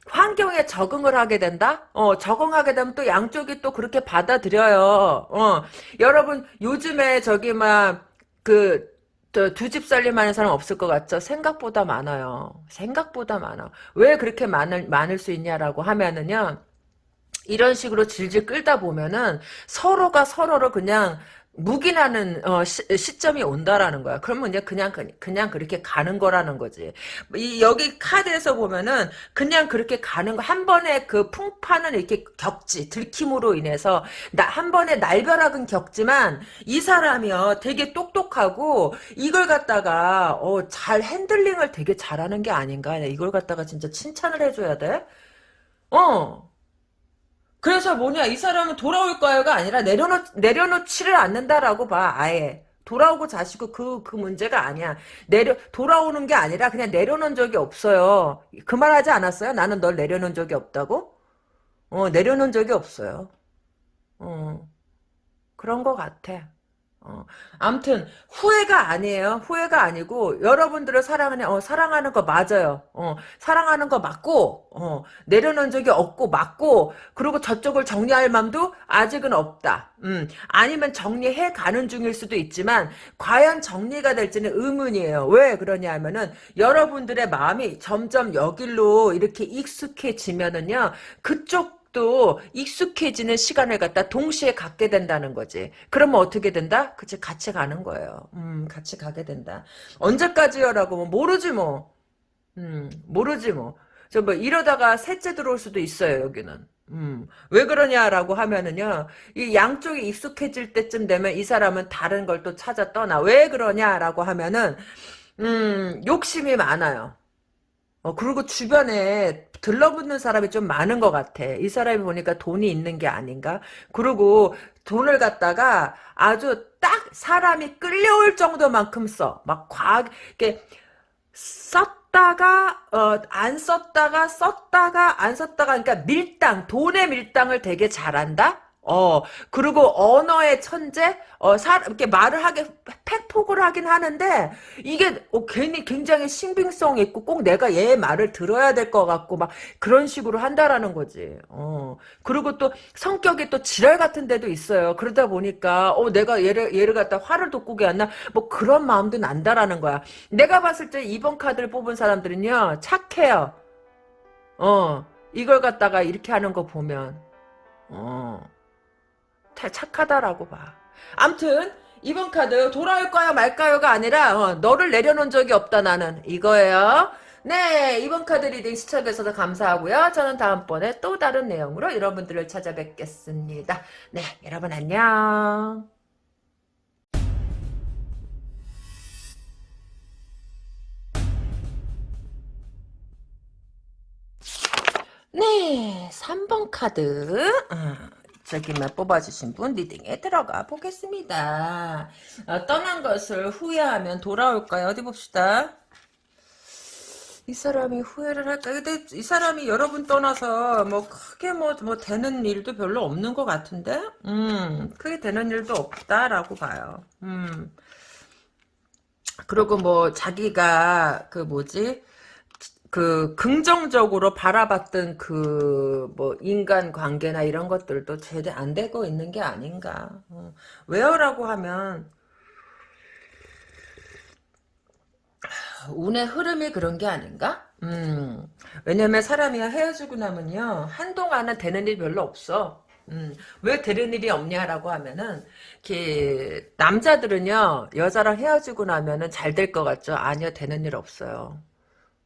환경에 적응을 하게 된다? 어, 적응하게 되면 또 양쪽이 또 그렇게 받아들여요. 어, 여러분, 요즘에 저기, 막, 그, 두집 살림 하는 사람 없을 것 같죠? 생각보다 많아요. 생각보다 많아. 왜 그렇게 많을, 많을 수 있냐라고 하면은요, 이런 식으로 질질 끌다 보면은 서로가 서로를 그냥 묵인하는 어, 시, 점이 온다라는 거야. 그러면 이제 그냥 그냥 그렇게 가는 거라는 거지. 이 여기 카드에서 보면은 그냥 그렇게 가는 거 한 번에 그 풍파는 이렇게 겪지 들킴으로 인해서 나 한 번에 날벼락은 겪지만 이 사람이요 되게 똑똑하고 이걸 갖다가 어, 잘 핸들링을 되게 잘하는 게 아닌가. 이걸 갖다가 진짜 칭찬을 해줘야 돼. 어. 그래서 뭐냐 이 사람은 돌아올까요가 아니라 내려놓 내려놓지를 않는다라고 봐 아예 돌아오고 자시고 그, 그 문제가 아니야. 내려, 돌아오는 게 아니라 그냥 내려놓은 적이 없어요. 그 말 하지 않았어요? 나는 널 내려놓은 적이 없다고? 어, 내려놓은 적이 없어요. 어, 그런 것 같아. 어, 암튼 후회가 아니에요. 후회가 아니고 여러분들을 사랑하는 어, 사랑하는 거 맞아요. 어, 사랑하는 거 맞고 어, 내려놓은 적이 없고 맞고 그리고 저쪽을 정리할 마음도 아직은 없다. 음, 아니면 정리해 가는 중일 수도 있지만 과연 정리가 될지는 의문이에요. 왜 그러냐면은 여러분들의 마음이 점점 여길로 이렇게 익숙해지면은요 그쪽 또 익숙해지는 시간을 갖다 동시에 갖게 된다는 거지. 그러면 어떻게 된다? 그치 같이 가는 거예요. 음, 같이 가게 된다. 언제까지요라고 뭐 모르지 뭐. 음, 모르지 뭐. 저 뭐 이러다가 셋째 들어올 수도 있어요, 여기는. 음, 왜 그러냐라고 하면은요, 이 양쪽이 익숙해질 때쯤 되면 이 사람은 다른 걸 또 찾아 떠나. 왜 그러냐라고 하면은, 음, 욕심이 많아요. 어, 그리고 주변에 들러붙는 사람이 좀 많은 것 같아. 이 사람이 보니까 돈이 있는 게 아닌가? 그리고 돈을 갖다가 아주 딱 사람이 끌려올 정도만큼 써. 막 과하게, 이렇게 썼다가, 어, 안 썼다가, 썼다가, 안 썼다가, 그러니까 밀당, 돈의 밀당을 되게 잘한다? 어, 그리고 언어의 천재? 어, 사, 이렇게 말을 하게, 팩폭을 하긴 하는데, 이게, 어, 괜히 굉장히 신빙성 있고, 꼭 내가 얘 말을 들어야 될 것 같고, 막, 그런 식으로 한다라는 거지. 어, 그리고 또, 성격이 또 지랄 같은 데도 있어요. 그러다 보니까, 어, 내가 얘를, 얘를 갖다 화를 돋구게 했나? 뭐, 그런 마음도 난다라는 거야. 내가 봤을 때 이번 카드를 뽑은 사람들은요, 착해요. 어, 이걸 갖다가 이렇게 하는 거 보면, 어. 착하다라고 봐. 암튼 이번 카드 돌아올까요 말까요가 아니라 어, 너를 내려놓은 적이 없다 나는 이거예요. 네 이번 카드 reading 시청해주셔서 감사하고요. 저는 다음번에 또 다른 내용으로 여러분들을 찾아뵙겠습니다. 네 여러분 안녕. 네 3번 카드 어. 저기만 뽑아주신 분 리딩에 들어가 보겠습니다. 어, 떠난 것을 후회하면 돌아올까요? 어디 봅시다. 이 사람이 후회를 할까? 근데 이 사람이 여러분 떠나서 뭐 크게 뭐, 뭐 되는 일도 별로 없는 것 같은데? 음, 크게 되는 일도 없다라고 봐요. 음. 그리고 뭐 자기가 그 뭐지? 그 긍정적으로 바라봤던 그 뭐 인간 관계나 이런 것들도 제대로 안 되고 있는 게 아닌가. 어. 왜요라고 하면 운의 흐름이 그런 게 아닌가? 음, 왜냐면 사람이 헤어지고 나면요 한동안은 되는 일 별로 없어. 음, 왜 되는 일이 없냐라고 하면은 그 남자들은요 여자랑 헤어지고 나면은 잘 될 것 같죠? 아니요 되는 일 없어요.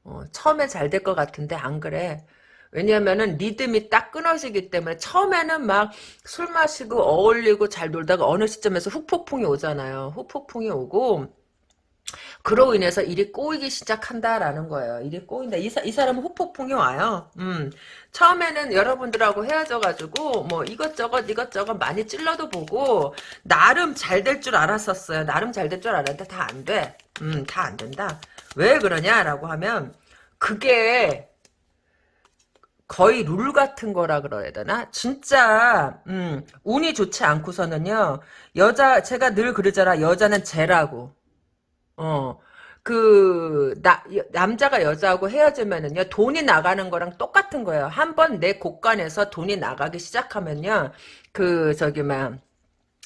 어, 처음에 잘 될 것 같은데 안 그래. 왜냐면은 리듬이 딱 끊어지기 때문에 처음에는 막 술 마시고 어울리고 잘 놀다가 어느 시점에서 후폭풍이 오잖아요. 후폭풍이 오고 그로 인해서 일이 꼬이기 시작한다라는 거예요. 일이 꼬인다. 이, 사, 이 사람은 후폭풍이 와요. 음. 처음에는 여러분들하고 헤어져가지고 뭐 이것저것 이것저것 많이 찔러도 보고 나름 잘 될 줄 알았었어요. 나름 잘 될 줄 알았는데 다 안 돼. 음, 다 안 된다. 왜 그러냐라고 하면 그게 거의 룰 같은 거라 그래야 되나? 진짜 음, 운이 좋지 않고서는요. 여자 제가 늘 그러잖아. 여자는 죄라고. 어. 그, 나, 남자가 여자하고 헤어지면은요, 돈이 나가는 거랑 똑같은 거예요. 한 번 내 곳간에서 돈이 나가기 시작하면요, 그, 저기, 막,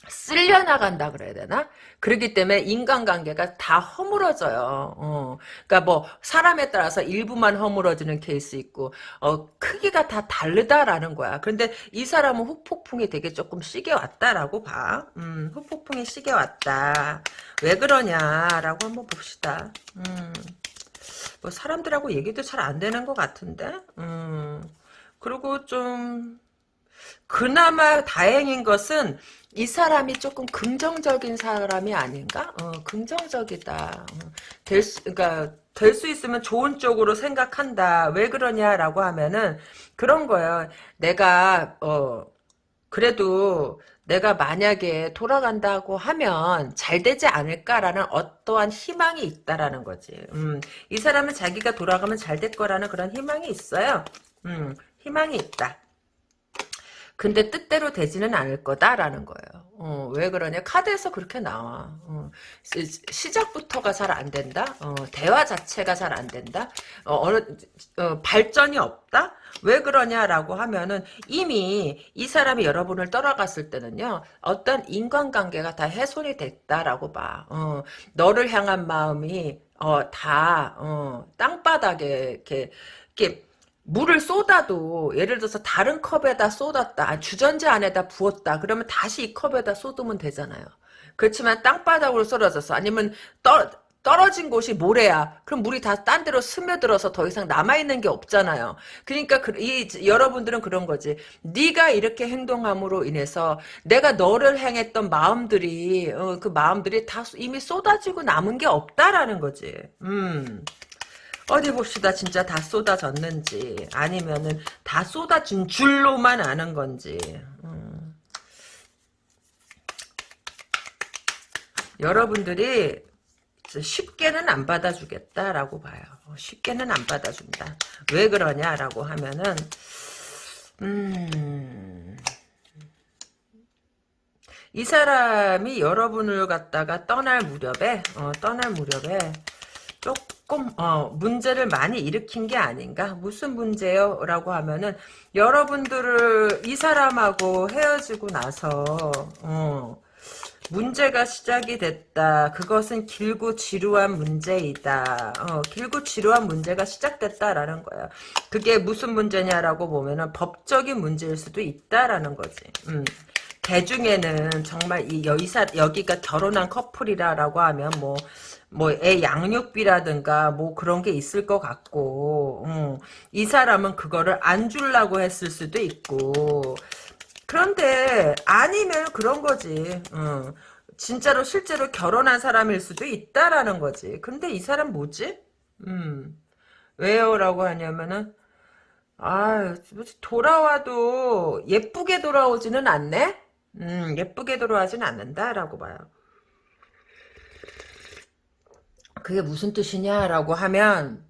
쓸려 나간다 그래야 되나? 그렇기 때문에 인간관계가 다 허물어져요. 어. 그러니까 뭐 사람에 따라서 일부만 허물어지는 케이스 있고 어, 크기가 다 다르다라는 거야. 그런데 이 사람은 후폭풍이 되게 조금 시게 왔다라고 봐. 음, 후폭풍이 시게 왔다. 왜 그러냐라고 한번 봅시다. 음. 뭐 사람들하고 얘기도 잘 안 되는 것 같은데. 음. 그리고 좀 그나마 다행인 것은 이 사람이 조금 긍정적인 사람이 아닌가? 어, 긍정적이다. 어, 될 수, 그러니까 될 수 있으면 좋은 쪽으로 생각한다. 왜 그러냐라고 하면은 그런 거예요. 내가 어 그래도 내가 만약에 돌아간다고 하면 잘 되지 않을까라는 어떠한 희망이 있다라는 거지. 음, 이 사람은 자기가 돌아가면 잘 될 거라는 그런 희망이 있어요. 음, 희망이 있다. 근데 뜻대로 되지는 않을 거다라는 거예요. 어, 왜 그러냐? 카드에서 그렇게 나와. 어, 시, 작부터가 잘 안 된다. 어, 대화 자체가 잘 안 된다. 어, 느 어, 발전이 없다. 왜 그러냐라고 하면은 이미 이 사람이 여러분을 떠나갔을 때는요. 어떤 인간관계가 다 훼손이 됐다라고 봐. 어, 너를 향한 마음이 어, 다 어, 땅바닥에 이렇게 이렇게 물을 쏟아도 예를 들어서 다른 컵에다 쏟았다 주전자 안에다 부었다 그러면 다시 이 컵에다 쏟으면 되잖아요. 그렇지만 땅바닥으로 쏟아져서 아니면 떠, 떨어진 곳이 모래야 그럼 물이 다 딴 데로 스며들어서 더 이상 남아있는 게 없잖아요. 그러니까 그, 이 여러분들은 그런 거지. 네가 이렇게 행동함으로 인해서 내가 너를 향했던 마음들이 어, 그 마음들이 다 이미 쏟아지고 남은 게 없다라는 거지. 음 어디 봅시다. 진짜 다 쏟아졌는지 아니면은 다 쏟아진 줄로만 아는 건지 음. 여러분들이 쉽게는 안 받아주겠다라고 봐요. 쉽게는 안 받아준다. 왜 그러냐라고 하면은 음... 이 사람이 여러분을 갖다가 떠날 무렵에 어, 떠날 무렵에 조금 어, 문제를 많이 일으킨 게 아닌가 무슨 문제요? 라고 하면은 여러분들을 이 사람하고 헤어지고 나서 어, 문제가 시작이 됐다. 그것은 길고 지루한 문제이다. 어, 길고 지루한 문제가 시작됐다라는 거야. 그게 무슨 문제냐라고 보면은 법적인 문제일 수도 있다라는 거지. 음. 대중에는 정말 이 여기가 결혼한 커플이라라고 하면 뭐 뭐 애 양육비라든가 뭐 그런 게 있을 것 같고 음, 이 사람은 그거를 안 주려고 했을 수도 있고 그런데 아니면 그런 거지 음, 진짜로 실제로 결혼한 사람일 수도 있다라는 거지 근데 이 사람 뭐지? 음, 왜요? 라고 하냐면은 아 돌아와도 예쁘게 돌아오지는 않네? 음, 예쁘게 돌아오지는 않는다라고 봐요 그게 무슨 뜻이냐라고 하면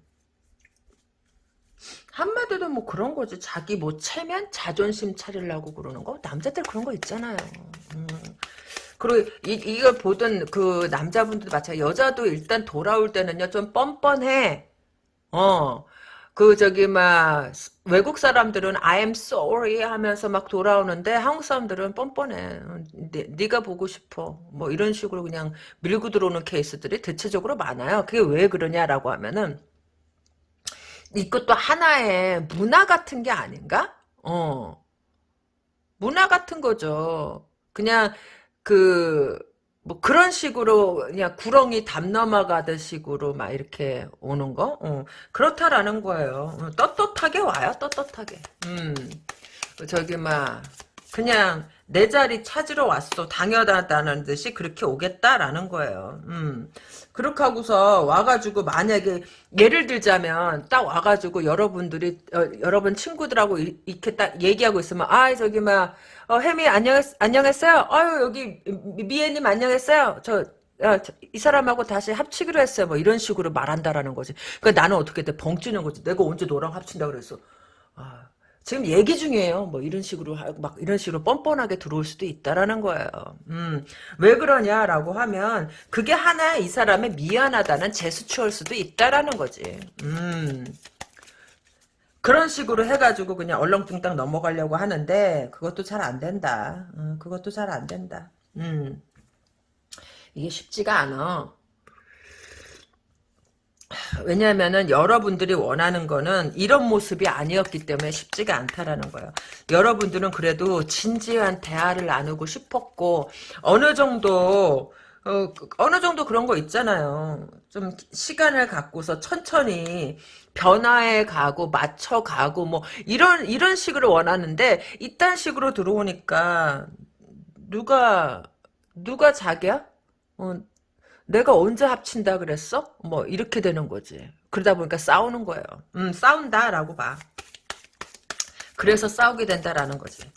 한마디로 뭐 그런 거지. 자기 뭐 체면 자존심 차리려고 그러는 거. 남자들 그런 거 있잖아요. 음. 그리고 이, 이걸 보던 그 남자분들도 마찬가지. 여자도 일단 돌아올 때는요 좀 뻔뻔해. 어. 그 저기 막 외국 사람들은 I am sorry 하면서 막 돌아오는데 한국 사람들은 뻔뻔해. 네, 네가 보고 싶어. 뭐 이런 식으로 그냥 밀고 들어오는 케이스들이 대체적으로 많아요. 그게 왜 그러냐라고 하면은 이것도 하나의 문화 같은 게 아닌가? 어. 문화 같은 거죠. 그냥 그, 뭐 그런 식으로 그냥 구렁이 담 넘어가듯 식으로 막 이렇게 오는 거? 어. 그렇다라는 거예요. 어, 떳떳하게 와요, 떳떳하게. 음. 저기 막 그냥 내 자리 찾으러 왔어. 당연하다는 듯이 그렇게 오겠다라는 거예요. 음. 그렇게 하고서 와가지고 만약에 예를 들자면 딱 와가지고 여러분들이 어, 여러분 친구들하고 이, 렇게 딱 얘기하고 있으면 아 저기 막 어, 혜미 안녕 안녕했어요. 아유 여기 미애님 안녕했어요. 저 야, 이 사람하고 다시 합치기로 했어요. 뭐 이런 식으로 말한다라는 거지. 그러니까 나는 어떻게 돼? 벙찌는 거지. 내가 언제 너랑 합친다 그랬어. 아, 지금 얘기 중이에요. 뭐 이런 식으로 막 이런 식으로 뻔뻔하게 들어올 수도 있다라는 거예요. 음, 왜 그러냐라고 하면 그게 하나의 이 사람의 미안하다는 제스처일 수도 있다라는 거지. 음. 그런 식으로 해가지고 그냥 얼렁뚱땅 넘어가려고 하는데 그것도 잘 안 된다. 음, 그것도 잘 안 된다. 음. 이게 쉽지가 않아. 왜냐하면은 여러분들이 원하는 거는 이런 모습이 아니었기 때문에 쉽지가 않다라는 거예요. 여러분들은 그래도 진지한 대화를 나누고 싶었고 어느 정도 어, 어느 정도 그런 거 있잖아요. 좀 시간을 갖고서 천천히 변화해 가고 맞춰 가고 뭐 이런 이런 식으로 원하는데 이딴 식으로 들어오니까 누가 누가 자기야? 어, 내가 언제 합친다 그랬어? 뭐 이렇게 되는 거지. 그러다 보니까 싸우는 거예요. 음, 싸운다라고 봐. 그래서 싸우게 된다라는 거지.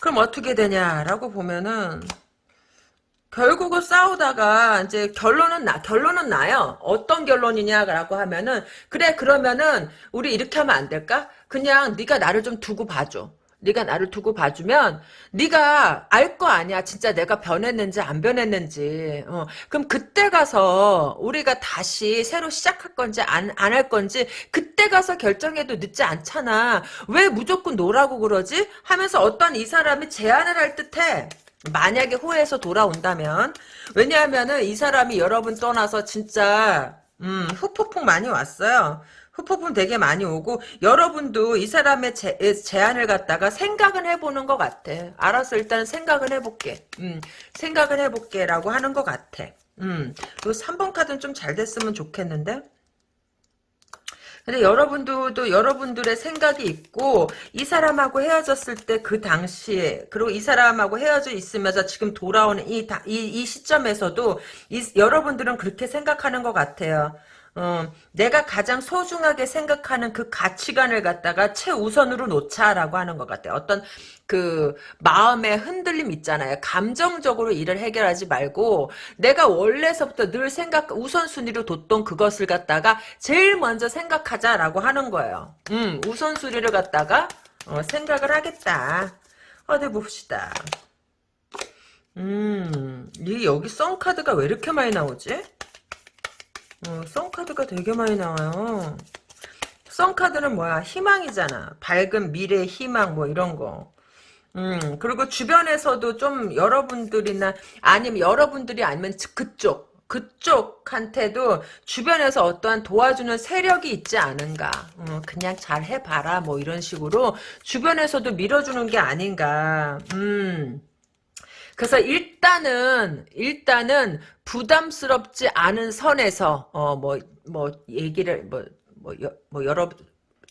그럼 어떻게 되냐라고 보면은 결국은 싸우다가 이제 결론은 나 결론은 나요. 어떤 결론이냐라고 하면은 그래 그러면은 우리 이렇게 하면 안 될까? 그냥 네가 나를 좀 두고 봐줘. 네가 나를 두고 봐주면 네가 알 거 아니야. 진짜 내가 변했는지 안 변했는지. 어, 그럼 그때 가서 우리가 다시 새로 시작할 건지 안 안 할 건지 그때 가서 결정해도 늦지 않잖아. 왜 무조건 노라고 그러지? 하면서 어떤 이 사람이 제안을 할 듯해. 만약에 후회해서 돌아온다면 왜냐하면은 이 사람이 여러분 떠나서 진짜 음, 후폭풍 많이 왔어요. 후폭풍 되게 많이 오고 여러분도 이 사람의 제, 제안을 갖다가 생각은 해보는 것 같아. 알았어 일단 생각은 해볼게. 음, 생각은 해볼게 라고 하는 것 같아. 음, 요 3번 카드는 좀 잘 됐으면 좋겠는데 근데 여러분들도 여러분들의 생각이 있고 이 사람하고 헤어졌을 때 그 당시에 그리고 이 사람하고 헤어져 있으면서 지금 돌아오는 이, 이, 이 시점에서도 이, 여러분들은 그렇게 생각하는 것 같아요. 어, 내가 가장 소중하게 생각하는 그 가치관을 갖다가 최우선으로 놓자라고 하는 것 같아요. 어떤 그 마음의 흔들림 있잖아요. 감정적으로 일을 해결하지 말고 내가 원래서부터 늘 생각 우선순위로 뒀던 그것을 갖다가 제일 먼저 생각하자라고 하는 거예요. 음, 우선순위를 갖다가 어, 생각을 하겠다. 어디 봅시다. 음, 이 여기 썬 카드가 왜 이렇게 많이 나오지? 어, 썬카드가 되게 많이 나와요. 썬카드는 뭐야? 희망이잖아. 밝은 미래 희망 뭐 이런 거. 음, 그리고 주변에서도 좀 여러분들이나 아니면 여러분들이 아니면 그쪽 그쪽한테도 주변에서 어떠한 도와주는 세력이 있지 않은가. 어, 그냥 잘 해봐라 뭐 이런 식으로 주변에서도 밀어주는 게 아닌가. 음. 그래서 일단은 일단은 부담스럽지 않은 선에서 어 뭐뭐 뭐 얘기를 뭐뭐 뭐, 뭐 여러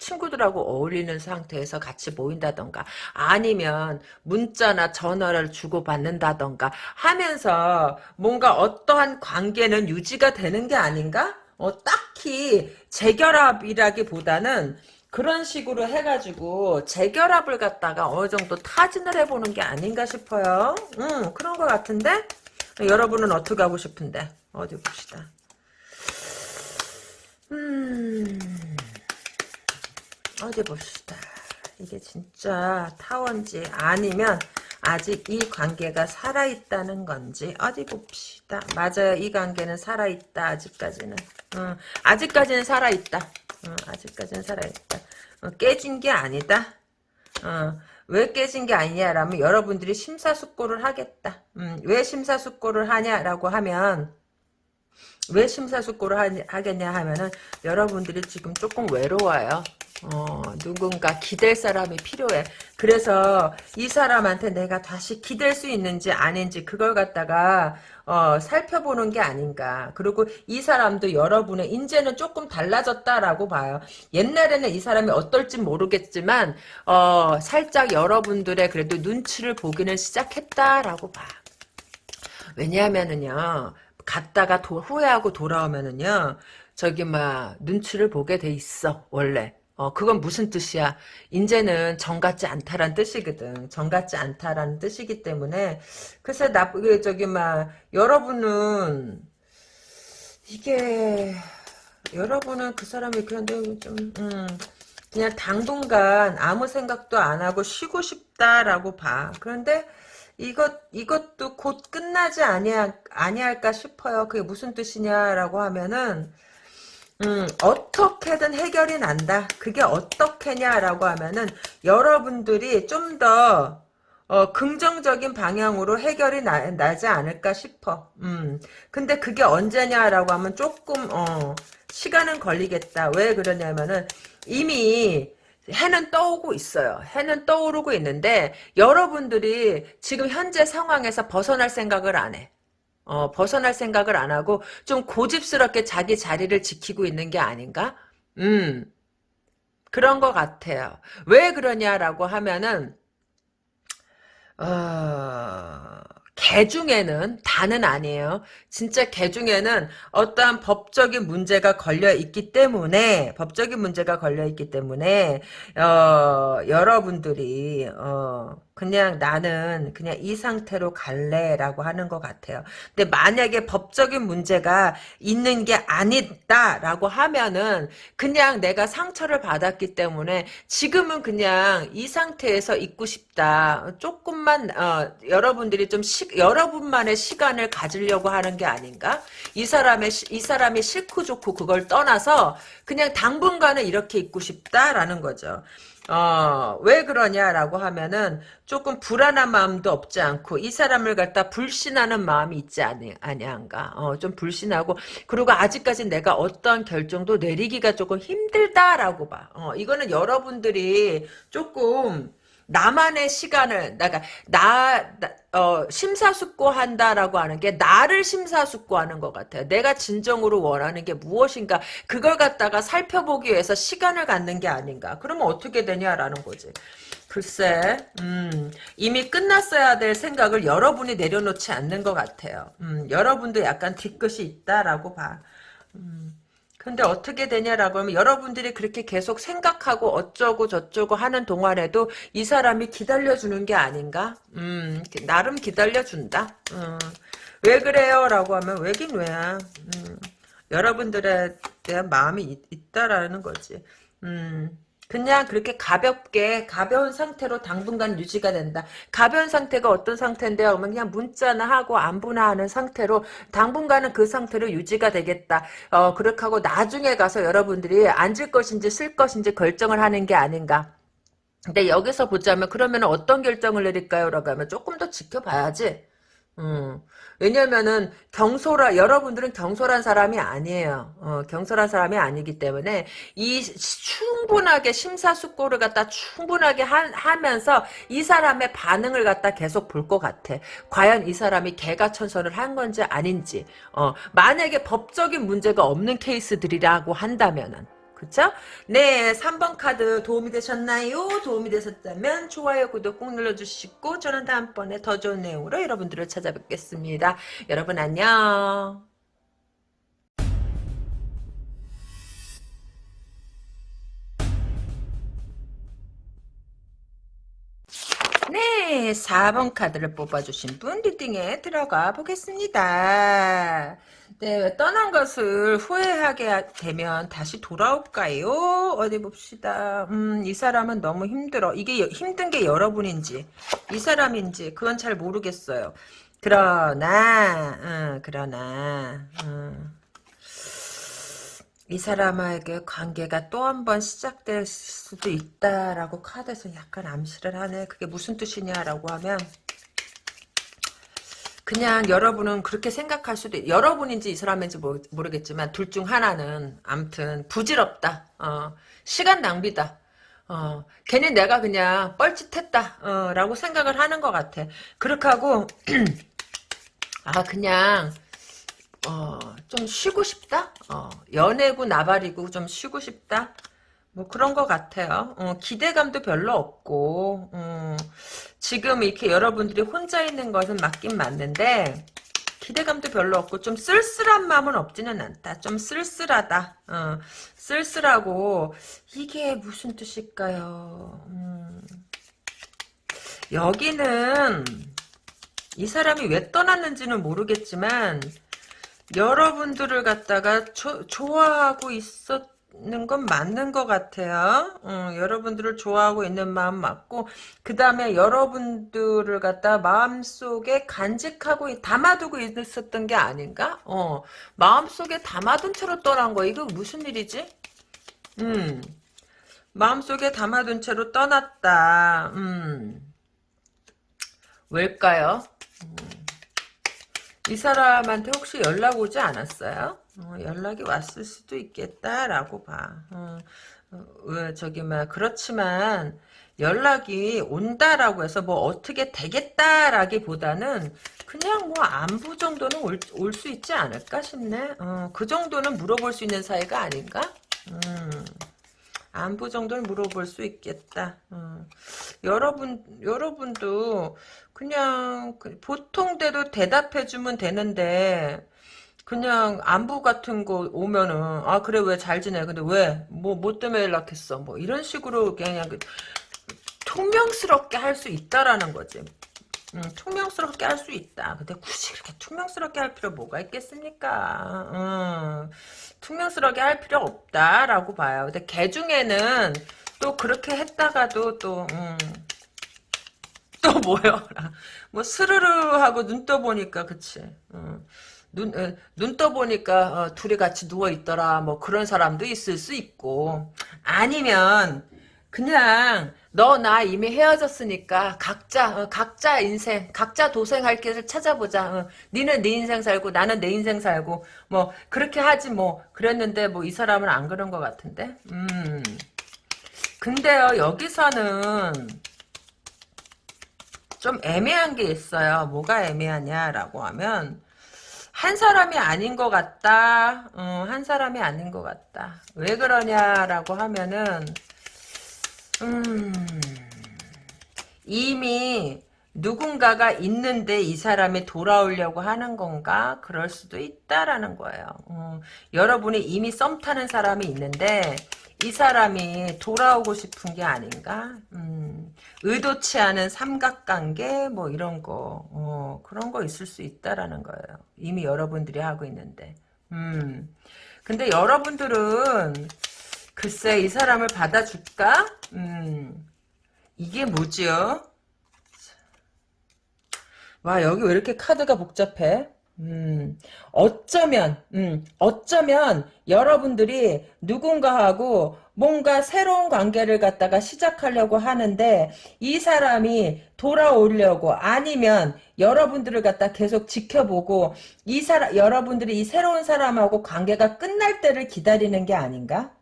친구들하고 어울리는 상태에서 같이 모인다던가 아니면 문자나 전화를 주고받는다던가 하면서 뭔가 어떠한 관계는 유지가 되는 게 아닌가? 어, 딱히 재결합이라기보다는 그런 식으로 해가지고 재결합을 갖다가 어느 정도 타진을 해보는 게 아닌가 싶어요. 음, 그런 것 같은데? 여러분은 어떻게 하고 싶은데? 어디 봅시다. 음, 어디 봅시다. 이게 진짜 타원지 아니면 아직 이 관계가 살아있다는 건지 어디 봅시다. 맞아요. 이 관계는 살아있다. 아직까지는. 음, 아직까지는 살아있다. 어, 아직까지는 살아있다. 어, 깨진 게 아니다. 어, 왜 깨진 게 아니냐라면 여러분들이 심사숙고를 하겠다. 음, 왜 심사숙고를 하냐라고 하면 왜 심사숙고를 하 겠냐 하면은 여러분들이 지금 조금 외로워요. 어, 누군가 기댈 사람이 필요해. 그래서 이 사람한테 내가 다시 기댈 수 있는지 아닌지 그걸 갖다가 어, 살펴보는 게 아닌가. 그리고 이 사람도 여러분의 인제는 조금 달라졌다라고 봐요. 옛날에는 이 사람이 어떨지 모르겠지만 어, 살짝 여러분들의 그래도 눈치를 보기는 시작했다라고 봐. 왜냐하면은요. 갔다가 도, 후회하고 돌아오면은요. 저기 막 눈치를 보게 돼 있어 원래 어, 그건 무슨 뜻이야? 인제는 정 같지 않다란 뜻이거든. 정 같지 않다라는 뜻이기 때문에 그래서 나 저기 막 여러분은 이게 여러분은 그 사람이 그런데 좀 음, 그냥 당분간 아무 생각도 안 하고 쉬고 싶다라고 봐. 그런데 이것 이것도 곧 끝나지 아니야 아니할까 싶어요. 그게 무슨 뜻이냐라고 하면은 음, 어떻게든 해결이 난다. 그게 어떻게냐라고 하면은 여러분들이 좀더 어, 긍정적인 방향으로 해결이 나, 나지 않을까 싶어. 음. 근데 그게 언제냐라고 하면 조금 어, 시간은 걸리겠다. 왜 그러냐면은 이미 해는 떠오고 있어요. 해는 떠오르고 있는데 여러분들이 지금 현재 상황에서 벗어날 생각을 안 해. 어, 벗어날 생각을 안 하고 좀 고집스럽게 자기 자리를 지키고 있는 게 아닌가? 음. 그런 것 같아요. 왜 그러냐라고 하면은 어, 개 중에는 다는 아니에요. 진짜 개 중에는 어떠한 법적인 문제가 걸려 있기 때문에 법적인 문제가 걸려 있기 때문에 어, 여러분들이 어, 그냥 나는 그냥 이 상태로 갈래라고 하는 것 같아요. 근데 만약에 법적인 문제가 있는 게 아니다라고 하면은 그냥 내가 상처를 받았기 때문에 지금은 그냥 이 상태에서 있고 싶다. 조금만 어, 여러분들이 좀 시, 여러분만의 시간을 가지려고 하는 게 아닌가? 이 사람의 이 사람이 싫고 좋고 그걸 떠나서 그냥 당분간은 이렇게 있고 싶다라는 거죠. 어, 왜 그러냐라고 하면은 조금 불안한 마음도 없지 않고 이 사람을 갖다 불신하는 마음이 있지 아니, 아니한가. 어, 좀 불신하고 그리고 아직까지 내가 어떠한 결정도 내리기가 조금 힘들다라고 봐. 어, 이거는 여러분들이 조금 나만의 시간을 내가 나, 나 어, 심사숙고한다라고 하는 게 나를 심사숙고하는 것 같아요. 내가 진정으로 원하는 게 무엇인가 그걸 갖다가 살펴보기 위해서 시간을 갖는 게 아닌가. 그러면 어떻게 되냐라는 거지. 글쎄, 음, 이미 끝났어야 될 생각을 여러분이 내려놓지 않는 것 같아요. 음, 여러분도 약간 뒤끝이 있다라고 봐. 음. 근데 어떻게 되냐라고 하면 여러분들이 그렇게 계속 생각하고 어쩌고 저쩌고 하는 동안에도 이 사람이 기다려주는 게 아닌가? 음, 나름 기다려준다. 음, 왜 그래요? 라고 하면 왜긴 왜야. 음, 여러분들에 대한 마음이 있, 있다라는 거지. 음. 그냥 그렇게 가볍게 가벼운 상태로 당분간 유지가 된다. 가벼운 상태가 어떤 상태인데요? 그러면 그냥 문자나 하고 안부나 하는 상태로 당분간은 그 상태로 유지가 되겠다. 어 그렇게 하고 나중에 가서 여러분들이 앉을 것인지 쓸 것인지 결정을 하는 게 아닌가. 근데 여기서 보자면 그러면 어떤 결정을 내릴까요? 라고 하면 조금 더 지켜봐야지. 음. 왜냐면은 경솔한 여러분들은 경솔한 사람이 아니에요. 어, 경솔한 사람이 아니기 때문에 이 충분하게 심사숙고를 갖다 충분하게 하, 면서 이 사람의 반응을 갖다 계속 볼 것 같아. 과연 이 사람이 개가 천선을 한 건지 아닌지. 어, 만약에 법적인 문제가 없는 케이스들이라고 한다면은 그쵸? 네, 3번 카드 도움이 되셨나요? 도움이 되셨다면 좋아요, 구독 꼭 눌러주시고 저는 다음번에 더 좋은 내용으로 여러분들을 찾아뵙겠습니다. 여러분 안녕. 네, 4번 카드를 뽑아주신 분 리딩에 들어가 보겠습니다. 네, 떠난 것을 후회하게 되면 다시 돌아올까요? 어디 봅시다. 음, 이 사람은 너무 힘들어. 이게 힘든 게 여러분인지, 이 사람인지, 그건 잘 모르겠어요. 그러나, 음, 그러나, 음, 이 사람에게 관계가 또 한 번 시작될 수도 있다라고 카드에서 약간 암시를 하네. 그게 무슨 뜻이냐라고 하면, 그냥 여러분은 그렇게 생각할 수도 있, 여러분인지 이 사람인지 모르겠지만 둘 중 하나는 암튼 부질없다. 어, 시간 낭비다. 어, 괜히 내가 그냥 뻘짓했다. 어, 라고 생각을 하는 것 같아. 그렇게 하고 아 그냥 어, 좀 쉬고 싶다. 어, 연애고 나발이고 좀 쉬고 싶다. 뭐 그런 것 같아요. 어, 기대감도 별로 없고 어, 지금 이렇게 여러분들이 혼자 있는 것은 맞긴 맞는데 기대감도 별로 없고 좀 쓸쓸한 마음은 없지는 않다. 좀 쓸쓸하다. 어, 쓸쓸하고 이게 무슨 뜻일까요? 음, 여기는 이 사람이 왜 떠났는지는 모르겠지만 여러분들을 갖다가 조, 좋아하고 있었 있는 건 맞는 것 같아요. 어, 여러분들을 좋아하고 있는 마음 맞고 그 다음에 여러분들을 갖다 마음속에 간직하고 담아두고 있었던 게 아닌가? 어, 마음속에 담아둔 채로 떠난 거 이거 무슨 일이지? 음, 마음속에 담아둔 채로 떠났다. 음, 왜일까요? 음, 이 사람한테 혹시 연락 오지 않았어요? 어, 연락이 왔을 수도 있겠다라고 봐. 어, 어, 저기 막 그렇지만 연락이 온다라고 해서 뭐 어떻게 되겠다라기보다는 그냥 뭐 안부 정도는 올수 있지 않을까 싶네. 어, 그 정도는 물어볼 수 있는 사이가 아닌가? 음. 안부 정도는 물어볼 수 있겠다. 어. 여러분, 여러분도 그냥 그 보통대로 대답해주면 되는데 그냥 안부 같은 거 오면은 아 그래 왜 잘 지내? 근데 왜? 뭐뭐 때문에 연락했어? 뭐 이런 식으로 그냥 그 투명스럽게 할 수 있다라는 거지. 음, 투명스럽게 할 수 있다. 근데 굳이 그렇게 투명스럽게 할 필요 뭐가 있겠습니까? 음, 투명스럽게 할 필요 없다라고 봐요. 근데 개 중에는 또 그렇게 했다가도 또 음, 또 뭐요? 뭐 스르르 하고 눈 떠보니까 그치. 어. 눈, 에, 눈 떠보니까 어, 둘이 같이 누워있더라 뭐 그런 사람도 있을 수 있고. 아니면 그냥 너 나 이미 헤어졌으니까 각자 어, 각자 인생 각자 도생할 길을 찾아보자. 어, 니는 네 인생 살고 나는 내 인생 살고. 뭐 그렇게 하지 뭐. 그랬는데 뭐 이 사람은 안 그런 것 같은데? 음. 근데요 여기서는 좀 애매한 게 있어요. 뭐가 애매하냐라고 하면 한 사람이 아닌 것 같다. 어, 한 사람이 아닌 것 같다. 왜 그러냐라고 하면은 음, 이미 누군가가 있는데 이 사람이 돌아오려고 하는 건가? 그럴 수도 있다라는 거예요. 어, 여러분이 이미 썸 타는 사람이 있는데 이 사람이 돌아오고 싶은 게 아닌가? 음, 의도치 않은 삼각관계 뭐 이런 거 어, 그런 거 있을 수 있다라는 거예요. 이미 여러분들이 하고 있는데. 음. 근데 여러분들은 글쎄 이 사람을 받아줄까? 음. 이게 뭐지요? 와 여기 왜 이렇게 카드가 복잡해? 음, 어쩌면, 음, 어쩌면 여러분들이 누군가하고 뭔가 새로운 관계를 갖다가 시작하려고 하는데 이 사람이 돌아오려고 아니면 여러분들을 갖다 계속 지켜보고 이 사람 여러분들이 이 새로운 사람하고 관계가 끝날 때를 기다리는 게 아닌가?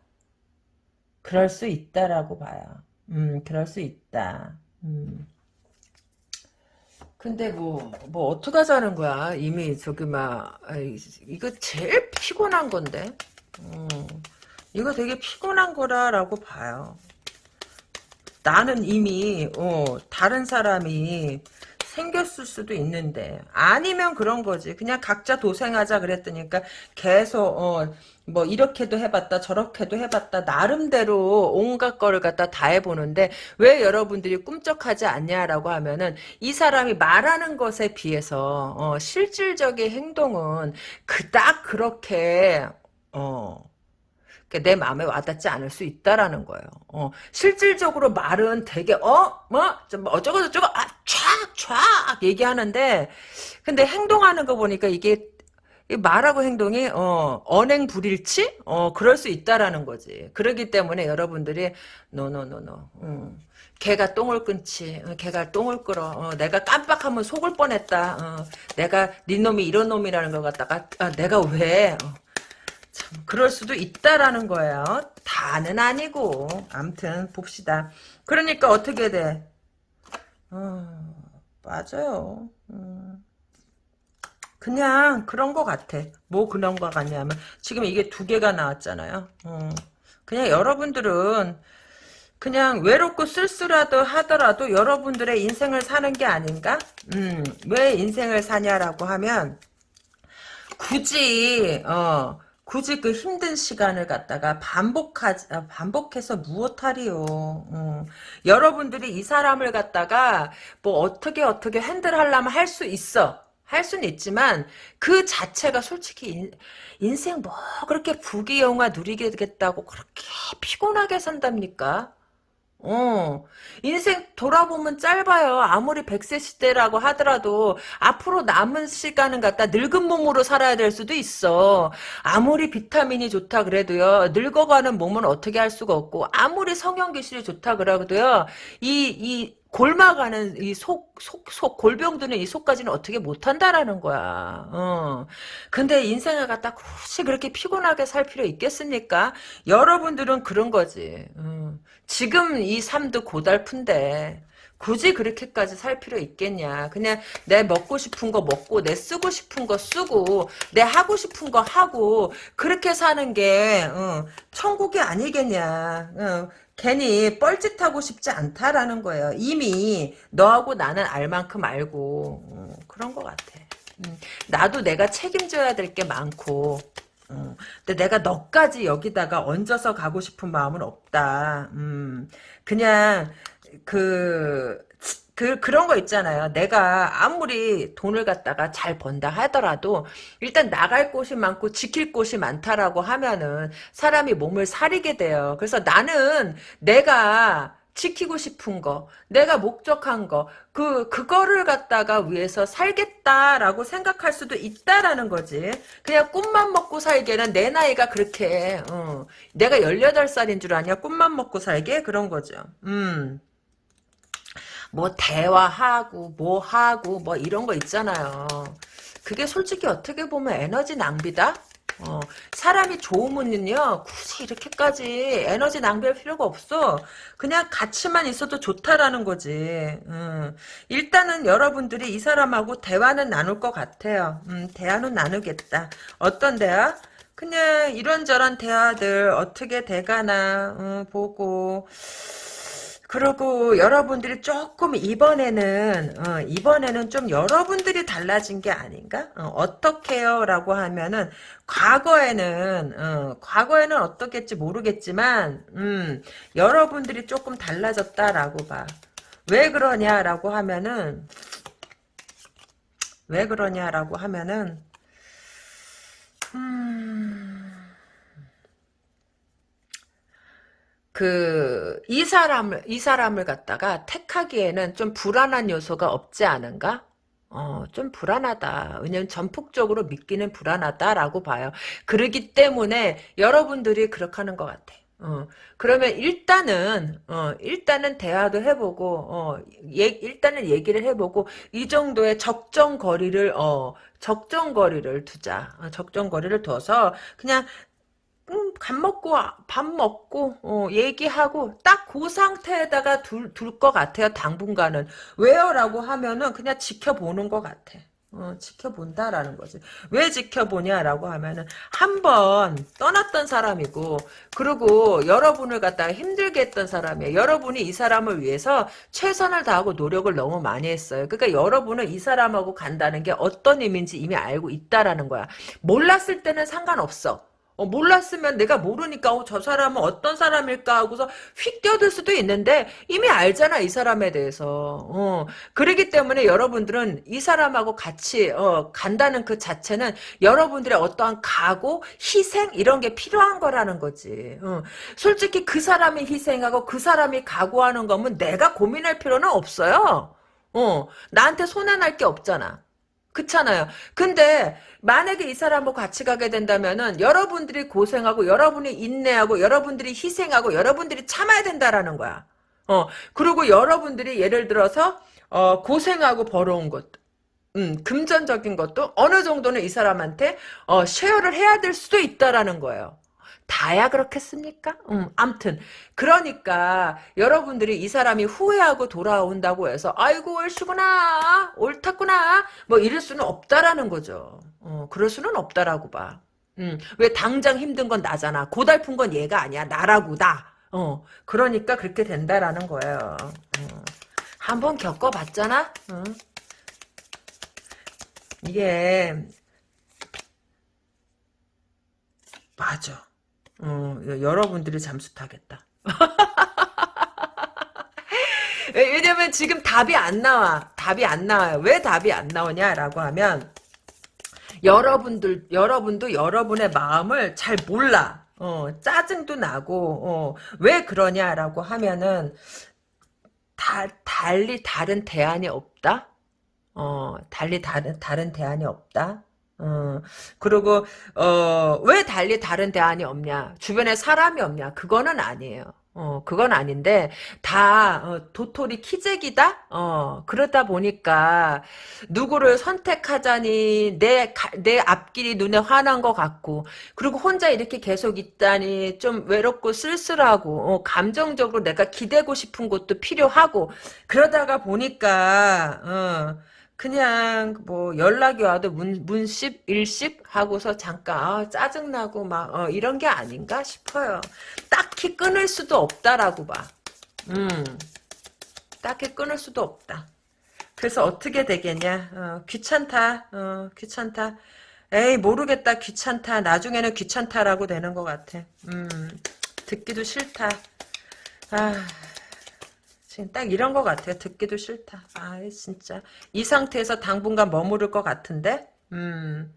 그럴 수 있다라고 봐요. 음, 그럴 수 있다. 음. 근데 뭐, 뭐, 어떡하자는 거야. 이미 저기 막, 아이, 이거 제일 피곤한 건데. 음, 이거 되게 피곤한 거라라고 봐요. 나는 이미, 어, 다른 사람이 생겼을 수도 있는데 아니면 그런 거지. 그냥 각자 도생하자 그랬더니까 계속 어, 뭐 이렇게도 해봤다 저렇게도 해봤다 나름대로 온갖 거를 갖다 다 해보는데 왜 여러분들이 꿈쩍하지 않냐라고 하면은 이 사람이 말하는 것에 비해서 어, 실질적인 행동은 그닥 그렇게 어, 내 마음에 와닿지 않을 수 있다라는 거예요. 어, 실질적으로 말은 되게 어, 뭐, 뭐 어쩌고 저쩌고 아, 촥, 촥 얘기하는데 근데 행동하는 거 보니까 이게 말하고 행동이 어, 언행 불일치? 어, 그럴 수 있다라는 거지. 그러기 때문에 여러분들이 no no no no. 음. 개가 똥을 끊지. 어, 개가 똥을 끊어. 어, 내가 깜빡하면 속을 뻔했다. 어, 내가 네 놈이 이런 놈이라는 걸 갖다가 아, 내가 왜 어, 참 그럴 수도 있다라는 거예요. 다는 아니고 암튼 봅시다. 그러니까 어떻게 돼? 어, 맞아요. 음. 그냥 그런 거 같아. 뭐 그런 거 같냐면 지금 이게 두 개가 나왔잖아요. 어. 그냥 여러분들은 그냥 외롭고 쓸쓸하더 하더라도 여러분들의 인생을 사는 게 아닌가? 음, 왜 인생을 사냐라고 하면 굳이 어 굳이 그 힘든 시간을 갖다가 반복하지, 아, 반복해서 무엇하리요. 어. 여러분들이 이 사람을 갖다가 뭐 어떻게 어떻게 핸들하려면 할 수 있어. 할 수는 있지만 그 자체가 솔직히 인, 인생 뭐 그렇게 부귀영화 누리겠다고 그렇게 피곤하게 산답니까? 어, 인생 돌아보면 짧아요. 아무리 100세 시대라고 하더라도 앞으로 남은 시간은 갖다 늙은 몸으로 살아야 될 수도 있어. 아무리 비타민이 좋다 그래도요. 늙어가는 몸은 어떻게 할 수가 없고 아무리 성형 기술이 좋다 그래도요. 이, 이 골마가는 이 속, 속, 속, 골병드는 이 속까지는 어떻게 못한다라는 거야. 어. 근데 인생을 갖다 굳이 그렇게 피곤하게 살 필요 있겠습니까? 여러분들은 그런 거지. 어. 지금 이 삶도 고달픈데, 굳이 그렇게까지 살 필요 있겠냐. 그냥 내 먹고 싶은 거 먹고, 내 쓰고 싶은 거 쓰고, 내 하고 싶은 거 하고, 그렇게 사는 게, 어, 천국이 아니겠냐. 어. 괜히 뻘짓하고 싶지 않다라는 거예요. 이미 너하고 나는 알 만큼 알고 어, 그런 것 같아. 음, 나도 내가 책임져야 될 게 많고 어, 근데 내가 너까지 여기다가 얹어서 가고 싶은 마음은 없다. 음, 그냥 그, 그, 그런 거 있잖아요. 내가 아무리 돈을 갖다가 잘 번다 하더라도 일단 나갈 곳이 많고 지킬 곳이 많다라고 하면은 사람이 몸을 사리게 돼요. 그래서 나는 내가 지키고 싶은 거, 내가 목적한 거, 그, 그거를 갖다가 위해서 살겠다라고 생각할 수도 있다라는 거지. 그냥 꿈만 먹고 살기에는 내 나이가 그렇게, 어, 내가 18살인 줄 아냐? 꿈만 먹고 살게? 그런 거죠. 음. 뭐 대화하고 뭐 하고 뭐 이런 거 있잖아요. 그게 솔직히 어떻게 보면 에너지 낭비다? 어, 사람이 좋으면요 굳이 이렇게까지 에너지 낭비할 필요가 없어 그냥 같이만 있어도 좋다라는 거지 음, 일단은 여러분들이 이 사람하고 대화는 나눌 것 같아요 음, 대화는 나누겠다 어떤 대화? 그냥 이런저런 대화들 어떻게 돼가나 음, 보고 그리고 여러분들이 조금 이번에는 어, 이번에는 좀 여러분들이 달라진 게 아닌가? 어, 떻게요 라고 하면은 과거에는 어, 과거에는 어떻겠지 모르겠지만 음, 여러분들이 조금 달라졌다라고 봐. 왜 그러냐라고 하면은 왜 그러냐라고 하면은 음. 그, 이 사람을, 이 사람을 갖다가 택하기에는 좀 불안한 요소가 없지 않은가? 어, 좀 불안하다. 왜냐면 전폭적으로 믿기는 불안하다라고 봐요. 그러기 때문에 여러분들이 그렇게 하는 것 같아. 어, 그러면 일단은, 어, 일단은 대화도 해보고, 어, 예, 일단은 얘기를 해보고, 이 정도의 적정 거리를, 어, 적정 거리를 두자. 어, 적정 거리를 둬서, 그냥 음, 밥 먹고 밥 먹고 어, 얘기하고 딱 그 상태에다가 둘 둘 것 같아요. 당분간은 왜요라고 하면은 그냥 지켜보는 것 같아. 어, 지켜본다라는 거지. 왜 지켜보냐라고 하면은 한 번 떠났던 사람이고 그리고 여러분을 갖다가 힘들게 했던 사람이에요. 여러분이 이 사람을 위해서 최선을 다하고 노력을 너무 많이 했어요. 그러니까 여러분은 이 사람하고 간다는 게 어떤 의미인지 이미 알고 있다라는 거야. 몰랐을 때는 상관없어. 어, 몰랐으면 내가 모르니까 어, 저 사람은 어떤 사람일까 하고서 휙 뛰어들 수도 있는데 이미 알잖아 이 사람에 대해서. 어, 그러기 때문에 여러분들은 이 사람하고 같이 어, 간다는 그 자체는 여러분들의 어떠한 각오 희생 이런 게 필요한 거라는 거지. 어. 솔직히 그 사람이 희생하고 그 사람이 각오하는 거면 내가 고민할 필요는 없어요. 어, 나한테 손해날 게 없잖아 그렇잖아요. 근데 만약에 이 사람하고 같이 가게 된다면은 여러분들이 고생하고 여러분이 인내하고 여러분들이 희생하고 여러분들이 참아야 된다라는 거야. 어 그리고 여러분들이 예를 들어서 어 고생하고 벌어온 것 음, 금전적인 것도 어느 정도는 이 사람한테 어, 쉐어를 해야 될 수도 있다라는 거예요. 다야 그렇겠습니까? 음, 암튼 그러니까 여러분들이 이 사람이 후회하고 돌아온다고 해서 아이고 옳시구나 옳았구나 뭐 이럴 수는 없다라는 거죠. 어, 그럴 수는 없다라고 봐. 음, 왜 당장 힘든 건 나잖아. 고달픈 건 얘가 아니야. 나라고 나. 어, 그러니까 그렇게 된다라는 거예요. 어. 한번 겪어봤잖아. 어. 이게 맞아. 어, 여러분들이 잠수 타겠다. 왜냐면 지금 답이 안 나와. 답이 안 나와요. 왜 답이 안 나오냐라고 하면 여러분들 여러분도 여러분의 마음을 잘 몰라. 어, 짜증도 나고 어, 왜 그러냐라고 하면은 다, 달리 다른 대안이 없다. 어, 달리 다른 다른 대안이 없다. 어, 그리고 어, 왜 달리 다른 대안이 없냐? 주변에 사람이 없냐? 그거는 아니에요. 어, 그건 아닌데, 다, 어, 도토리 키재기다? 어, 그러다 보니까, 누구를 선택하자니, 내, 가- 내 앞길이 눈에 환한 것 같고, 그리고 혼자 이렇게 계속 있다니, 좀 외롭고 쓸쓸하고, 어, 감정적으로 내가 기대고 싶은 것도 필요하고, 그러다가 보니까, 어, 그냥 뭐 연락이 와도 문, 문십 일십 하고서 잠깐 아, 짜증나고 막 어, 이런 게 아닌가 싶어요. 딱히 끊을 수도 없다라고 봐. 음, 딱히 끊을 수도 없다. 그래서 어떻게 되겠냐? 어, 귀찮다. 어, 귀찮다. 에이 모르겠다. 귀찮다. 나중에는 귀찮다라고 되는 것 같아. 음, 듣기도 싫다. 아. 딱 이런 것 같아요. 듣기도 싫다. 아, 진짜. 이 상태에서 당분간 머무를 것 같은데? 음,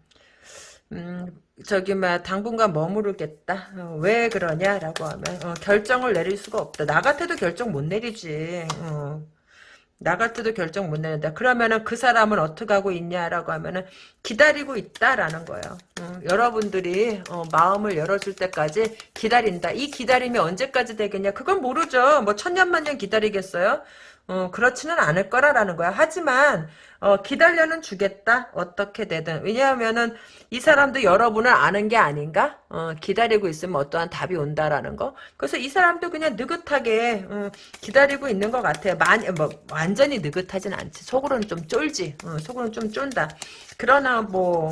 음, 저기, 막, 당분간 머무르겠다. 어, 왜 그러냐라고 하면, 어, 결정을 내릴 수가 없다. 나 같아도 결정 못 내리지. 어. 나 같아도 결정 못 내린다. 그러면은 그 사람은 어떻게 하고 있냐라고 하면은 기다리고 있다라는 거예요. 어, 여러분들이 어, 마음을 열어줄 때까지 기다린다. 이 기다림이 언제까지 되겠냐? 그건 모르죠. 뭐 천년만년 기다리겠어요? 어, 그렇지는 않을 거라라는 거야. 하지만 어, 기다려는 주겠다. 어떻게 되든. 왜냐하면은 이 사람도 여러분을 아는 게 아닌가? 어, 기다리고 있으면 어떠한 답이 온다라는 거. 그래서 이 사람도 그냥 느긋하게 어, 기다리고 있는 것 같아요. 많이 뭐 완전히 느긋하진 않지. 속으로는 좀 쫄지. 어, 속으로는 좀 쫀다. 그러나 뭐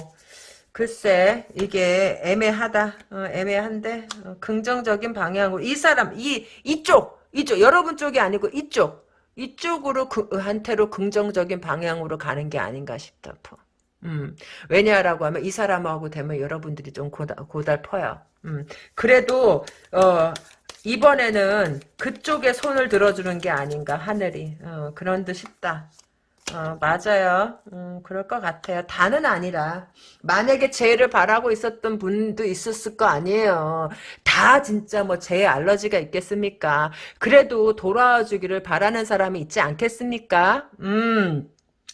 글쎄 이게 애매하다. 어, 애매한데 어, 긍정적인 방향으로 이 사람 이 이쪽 이쪽 여러분 쪽이 아니고 이쪽 이쪽으로 그 한테로 긍정적인 방향으로 가는 게 아닌가 싶다. 음, 왜냐라고 하면 이 사람하고 되면 여러분들이 좀 고달, 고달퍼요. 음, 그래도 어, 이번에는 그쪽에 손을 들어주는 게 아닌가 하늘이 어, 그런 듯 싶다. 어, 맞아요. 음, 그럴 것 같아요. 다는 아니라. 만약에 재해를 바라고 있었던 분도 있었을 거 아니에요. 다 진짜 뭐 재해 알러지가 있겠습니까? 그래도 돌아와 주기를 바라는 사람이 있지 않겠습니까? 음.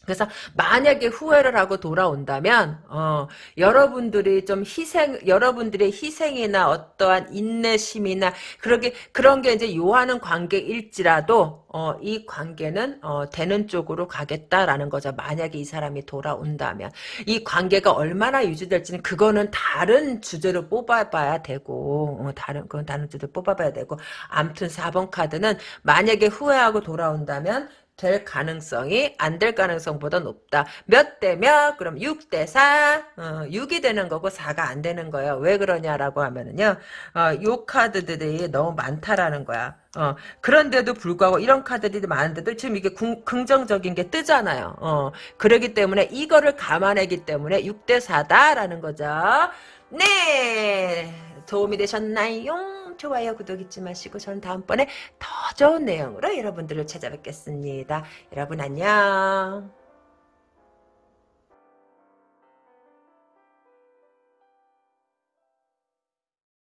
그래서 만약에 후회를 하고 돌아온다면 어, 여러분들이 좀 희생 여러분들의 희생이나 어떠한 인내심이나 그렇게 그런 게 이제 요하는 관계일지라도 어, 이 관계는 어, 되는 쪽으로 가겠다라는 거죠. 만약에 이 사람이 돌아온다면 이 관계가 얼마나 유지될지는 그거는 다른 주제로 뽑아봐야 되고 어, 다른 그건 다른 주제로 뽑아봐야 되고 아무튼 4번 카드는 만약에 후회하고 돌아온다면 될 가능성이 안 될 가능성보다 높다. 몇 대 몇? 그럼 6 대 4. 어, 6이 되는 거고 4가 안 되는 거예요. 왜 그러냐라고 하면은요. 어, 요 카드들이 너무 많다라는 거야. 어, 그런데도 불구하고 이런 카드들이 많은데도 지금 이게 궁, 긍정적인 게 뜨잖아요. 어, 그러기 때문에 이거를 감안하기 때문에 6대 4다라는 거죠. 네. 도움이 되셨나요? 좋아요, 구독 잊지 마시고 저는 다음번에 더 좋은 내용으로 여러분들을 찾아뵙겠습니다. 여러분 안녕.